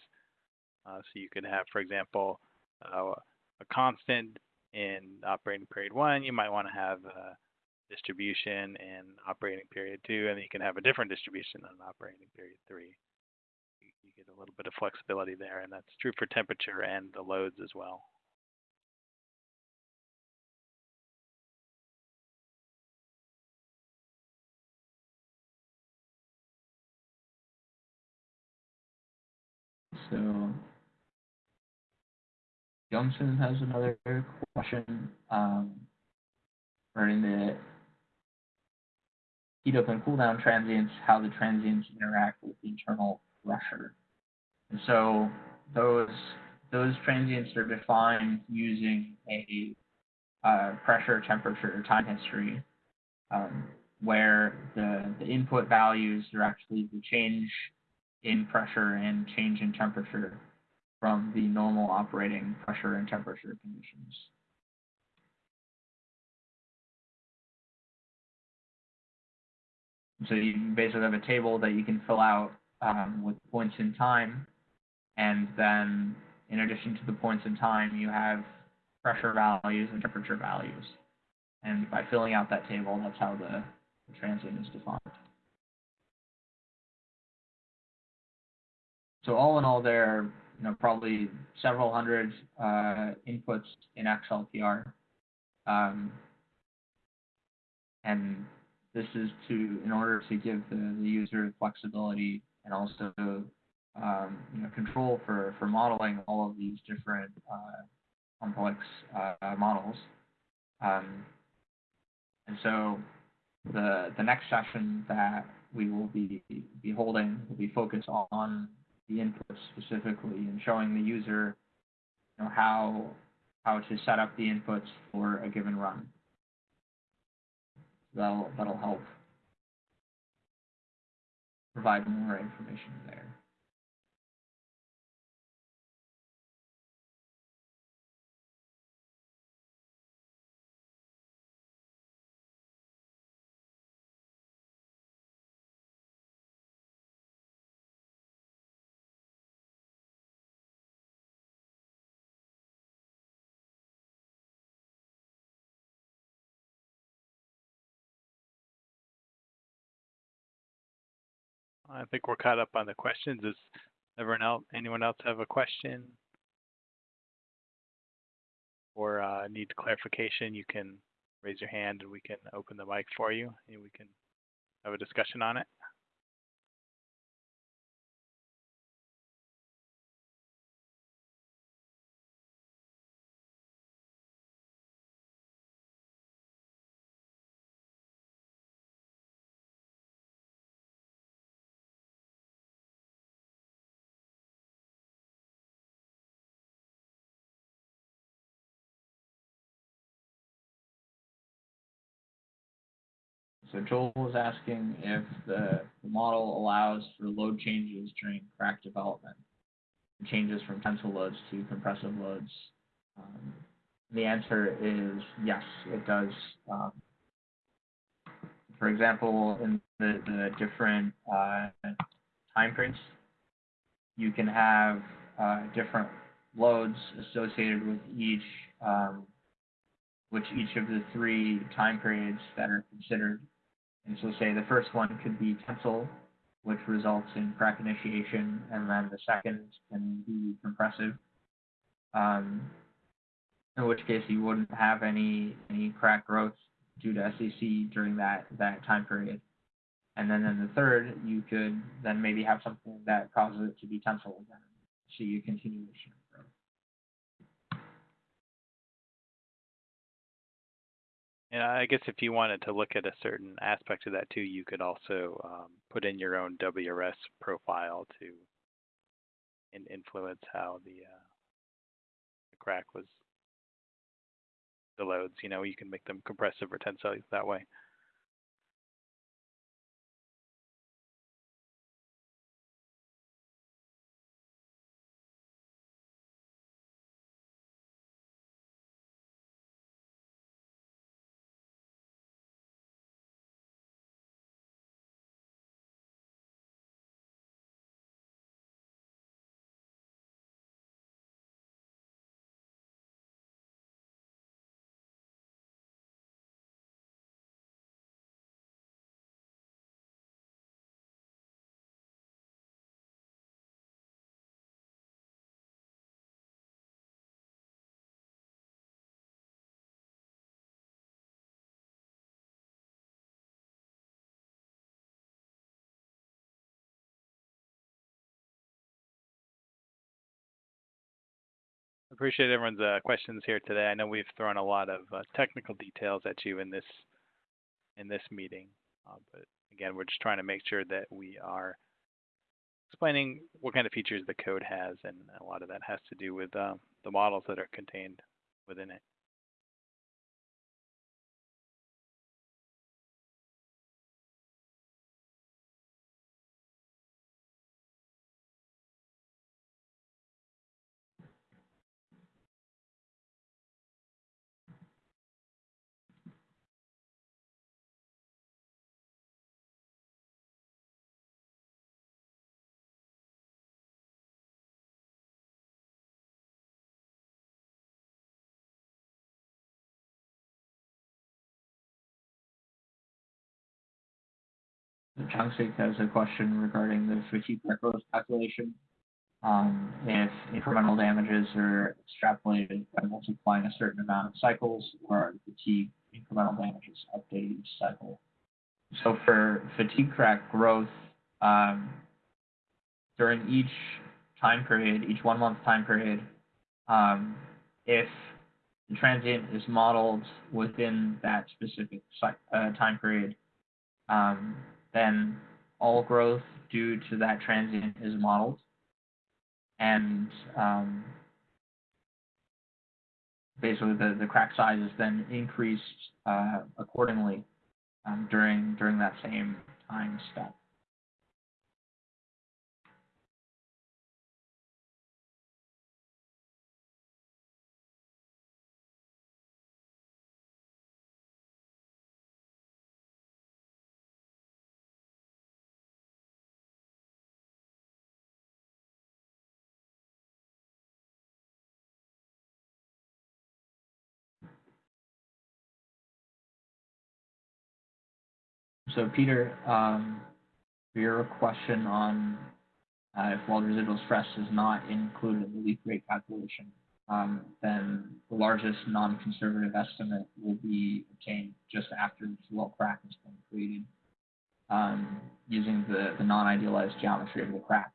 [SPEAKER 1] Uh, so you could have, for example, uh, a constant in operating period one. You might want to have distribution in operating period two, and you can have a different distribution in operating period three you get a little bit of flexibility there, and that's true for temperature and the loads as well.
[SPEAKER 3] So Johnson has another question um, regarding the heat up and cool down transients, how the transients interact with the internal pressure. And so those those transients are defined using a uh, pressure, temperature, time history, um, where the, the input values are actually the change in pressure and change in temperature from the normal operating pressure and temperature conditions. So you basically have a table that you can fill out um, with points in time, and then in addition to the points in time, you have pressure values and temperature values. And by filling out that table, that's how the, the transient is defined. So all in all, there are you know, probably several hundred uh, inputs in XLPR. Um, and this is to, in order to give the, the user flexibility and also um, you know, control for, for modeling all of these different uh, complex uh, models. Um, and so the, the next session that we will be, be holding will be focused on the inputs specifically and showing the user you know, how, how to set up the inputs for a given run. That'll, that'll help provide more information there.
[SPEAKER 1] I think we're caught up on the questions. Does everyone else, anyone else have a question? Or uh, need clarification, you can raise your hand and we can open the mic for you and we can have a discussion on it.
[SPEAKER 3] So Joel was asking if the, model allows for load changes during crack development, changes from tensile loads to compressive loads. Um, the answer is yes, it does. Um, for example, in the, the different uh, time periods, you can have uh, different loads associated with each, um, which each of the three time periods that are considered and so say the first one could be tensile, which results in crack initiation, and then the second can be compressive, um, in which case you wouldn't have any any crack growth due to SCC during that that time period. And then in the third, you could then maybe have something that causes it to be tensile again, see a continuation
[SPEAKER 1] And I guess if you wanted to look at a certain aspect of that too, you could also um, put in your own WRS profile to in influence how the, uh, the crack was the loads. You know, you can make them compressive or tensile that way. Appreciate everyone's uh, questions here today. I know we've thrown a lot of uh, technical details at you in this in this meeting, uh, but again, we're just trying to make sure that we are explaining what kind of features the code has, and a lot of that has to do with uh, the models that are contained within it.
[SPEAKER 3] Changsik has a question regarding the fatigue crack growth calculation. Um, if incremental damages are extrapolated by multiplying a certain amount of cycles, or fatigue incremental damages updated each cycle. So for fatigue crack growth, um, during each time period, each one month time period, um, if the transient is modeled within that specific uh, time period, um, then all growth due to that transient is modeled. And um, basically the, the crack size is then increased uh, accordingly um, during during that same time step. So Peter, um, your question on uh, if weld residual stress is not included in the leak rate calculation, um, then the largest non-conservative estimate will be obtained just after the weld crack has been created um, using the, the non-idealized geometry of the crack.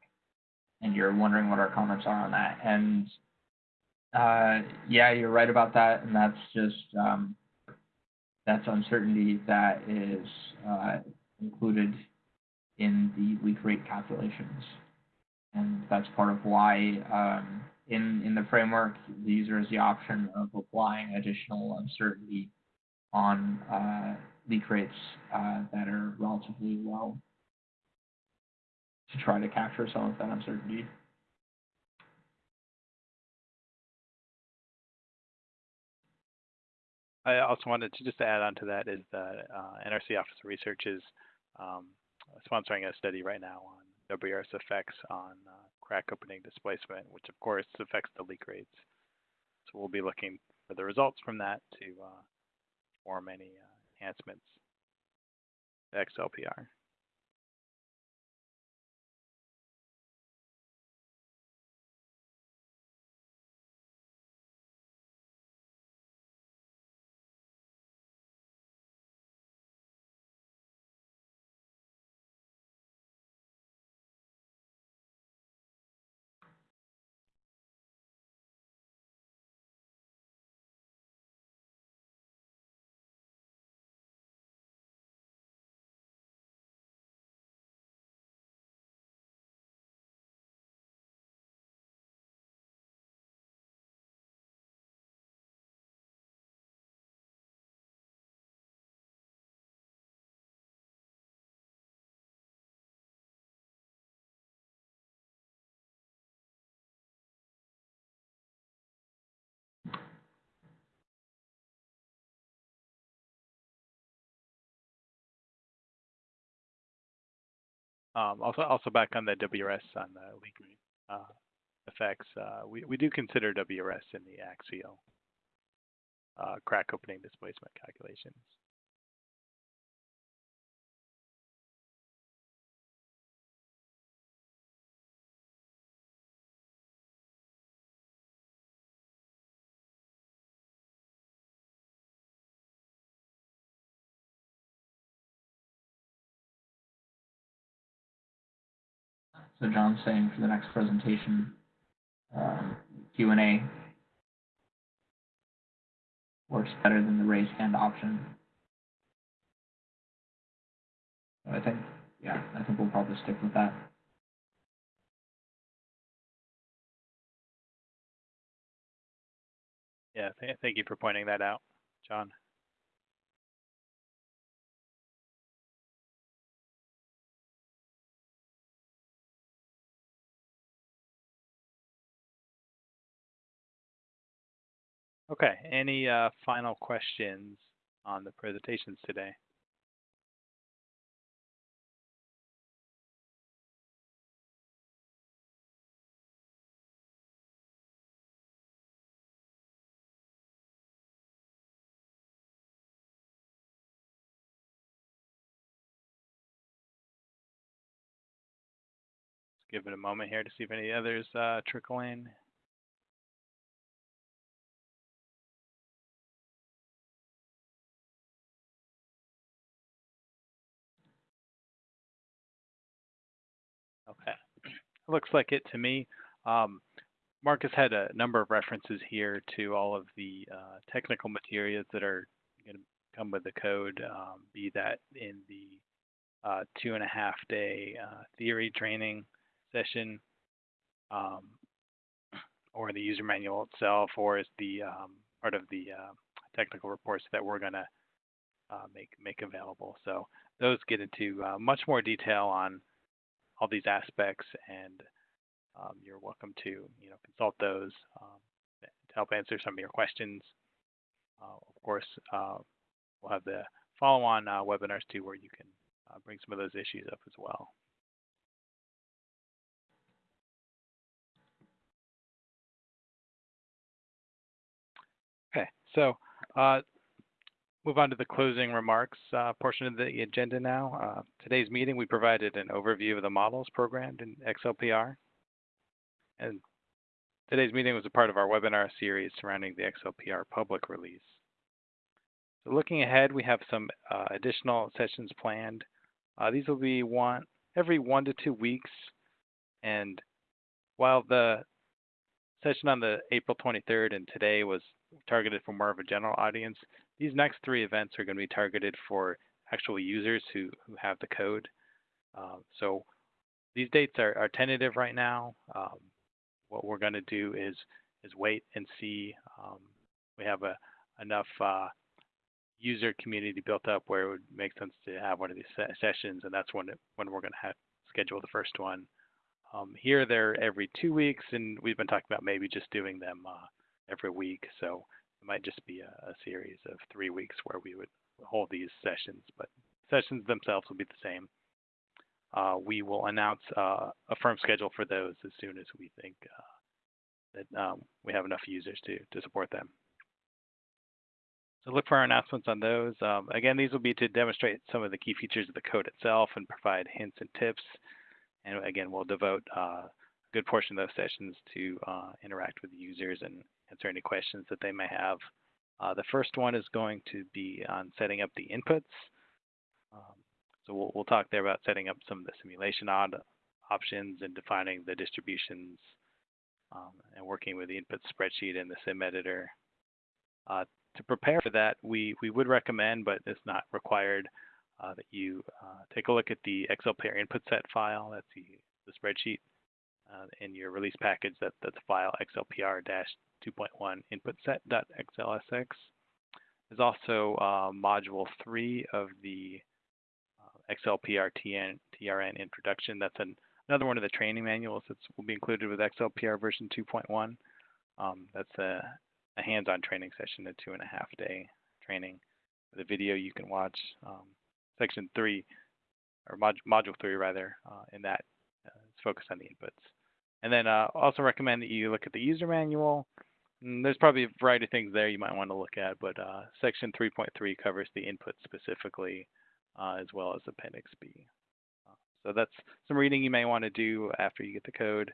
[SPEAKER 3] And you're wondering what our comments are on that. And uh, yeah, you're right about that. And that's just um, that's uncertainty that is uh, included in the leak rate calculations. And that's part of why um, in, in the framework, the user has the option of applying additional uncertainty on uh, leak rates uh, that are relatively low to try to capture some of that uncertainty.
[SPEAKER 1] I also wanted to just add on to that is that uh, NRC Office of Research is um, sponsoring a study right now on WRS effects on uh, crack opening displacement, which of course affects the leak rates. So we'll be looking for the results from that to uh, form any uh, enhancements to XLPR. Um, also also back on the WRS on the leak uh, effects, uh, we, we do consider WRS in the axial uh, crack opening displacement calculations.
[SPEAKER 3] So John's saying for the next presentation, um, Q&A works better than the raise hand option. So I think, yeah, I think we'll probably stick with that.
[SPEAKER 1] Yeah, th thank you for pointing that out, John. Okay, any uh, final questions on the presentations today? Let's give it a moment here to see if any others uh, trickle in. Looks like it to me. Um, Marcus had a number of references here to all of the uh, technical materials that are going to come with the code, um, be that in the uh, two and a half day uh, theory training session, um, or the user manual itself, or as the um, part of the uh, technical reports that we're going to uh, make make available. So those get into uh, much more detail on all these aspects, and um, you're welcome to you know consult those um, to help answer some of your questions. Uh, of course, uh, we'll have the follow-on uh, webinars too, where you can uh, bring some of those issues up as well. Okay, so uh, move on to the closing remarks uh, portion of the agenda now. Uh, today's meeting, we provided an overview of the models programmed in XLPR. And today's meeting was a part of our webinar series surrounding the XLPR public release. So looking ahead, we have some uh, additional sessions planned. Uh, these will be one every one to two weeks. And while the session on the April 23rd and today was targeted for more of a general audience, these next three events are going to be targeted for actual users who, who have the code. Um, so these dates are, are tentative right now. Um, what we're going to do is is wait and see. Um, we have a enough uh, user community built up where it would make sense to have one of these se sessions, and that's when it, when we're going to have schedule the first one. Um, here they're every two weeks, and we've been talking about maybe just doing them uh, every week. So it might just be a, a, series of three weeks where we would hold these sessions, but sessions themselves will be the same. Uh, we will announce uh, a firm schedule for those as soon as we think uh, that um, we have enough users to, to support them. So look for our announcements on those. Um, again, these will be to demonstrate some of the key features of the code itself and provide hints and tips. And again, we'll devote uh, a good portion of those sessions to uh, interact with users and answer any questions that they may have. Uh, the first one is going to be on setting up the inputs. Um, so we'll, we'll, talk there about setting up some of the simulation options and defining the distributions um, and working with the input spreadsheet and the sim editor. Uh, to prepare for that, we, we would recommend, but it's not required, uh, that you uh, take a look at the XLPR input set file. That's the, the spreadsheet uh, in your release package. That, that's file XLPR-2.1 input set.xlsx. There's also uh, module 3 of the uh, XLPR TN, TRN introduction. That's an, another one of the training manuals that will be included with XLPR version 2.1. Um, that's a, a hands-on training session, a two and a half day training. The video you can watch. Um, section 3 or mod, module three rather, uh, in that uh, it's focused on the inputs. And then uh, also recommend that you look at the user manual. And there's probably a variety of things there you might want to look at, but uh, section 3.3 covers the input specifically, uh, as well as Appendix B. Uh, so that's some reading you may want to do after you get the code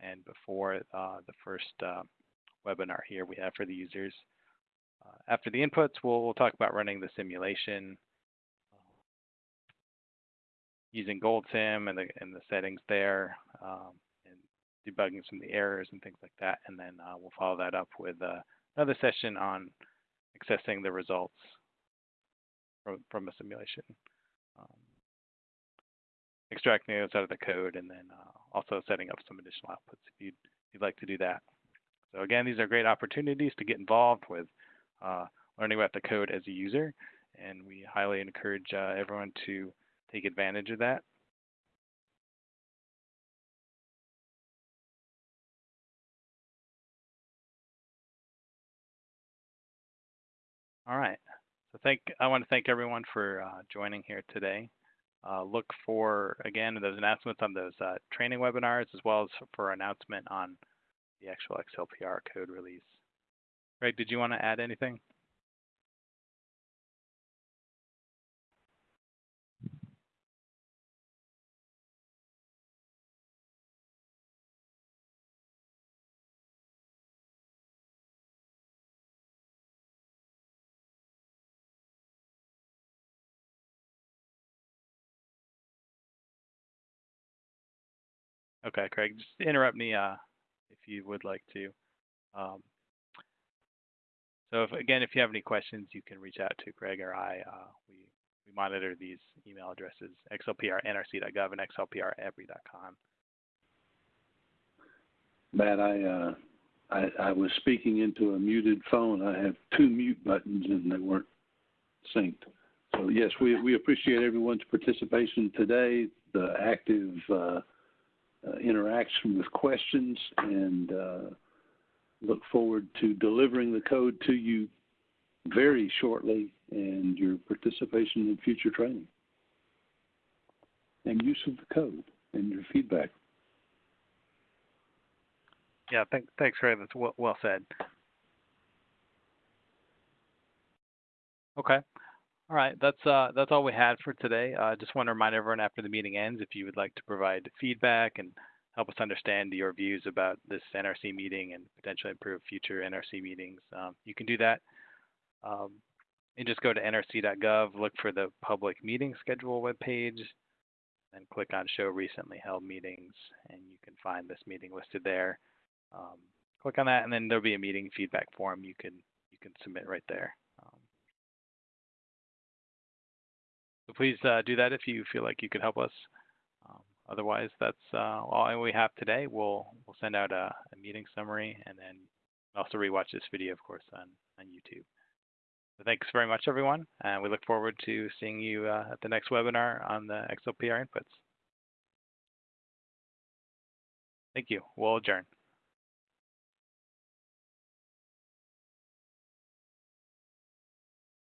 [SPEAKER 1] and before uh, the first uh, webinar here we have for the users. After the inputs, we'll, we'll, talk about running the simulation using GoldSim and the, and the settings there. Um, debugging some of the errors and things like that. And then uh, we'll follow that up with uh, another session on accessing the results from, from a simulation. Um, extracting those out of the code and then uh, also setting up some additional outputs if you'd, you'd, like to do that. So again, these are great opportunities to get involved with uh, learning about the code as a user. And we highly encourage uh, everyone to take advantage of that. All right. So thank I want to thank everyone for uh, joining here today. Uh, look for again those announcements on those uh, training webinars as well as for announcement on the actual XLPR code release. Greg, did you want to add anything? Okay, Craig, just interrupt me uh, if you would like to. Um, so if, again, if you have any questions, you can reach out to Craig or I. Uh, we, we monitor these email addresses, xlpr.nrc.gov and xlpr.epri.com.
[SPEAKER 2] Matt, I, uh, I, I was speaking into a muted phone. I have two mute buttons and they weren't synced. So yes, we, we appreciate everyone's participation today, the active uh, interaction with questions and uh, look forward to delivering the code to you very shortly and your participation in future training and use of the code and your feedback.
[SPEAKER 1] Yeah, th thanks, Ray. That's well said. Okay. All right, that's uh, that's all we had for today. I uh, just want to remind everyone after the meeting ends, if you would like to provide feedback and help us understand your views about this NRC meeting and potentially improve future NRC meetings, um, you can do that. Um, and just go to nrc.gov, look for the public meeting schedule webpage, and click on Show Recently Held Meetings, and you can find this meeting listed there. Um, click on that, and then there'll be a meeting feedback form you can you can submit right there. So please uh, do that if you feel like you could help us. Um, otherwise, that's uh, all we have today. We'll we'll send out a, a, meeting summary and then also rewatch this video, of course, on, on YouTube. So thanks very much, everyone, and we look forward to seeing you uh, at the next webinar on the XLPR inputs. Thank you. We'll adjourn.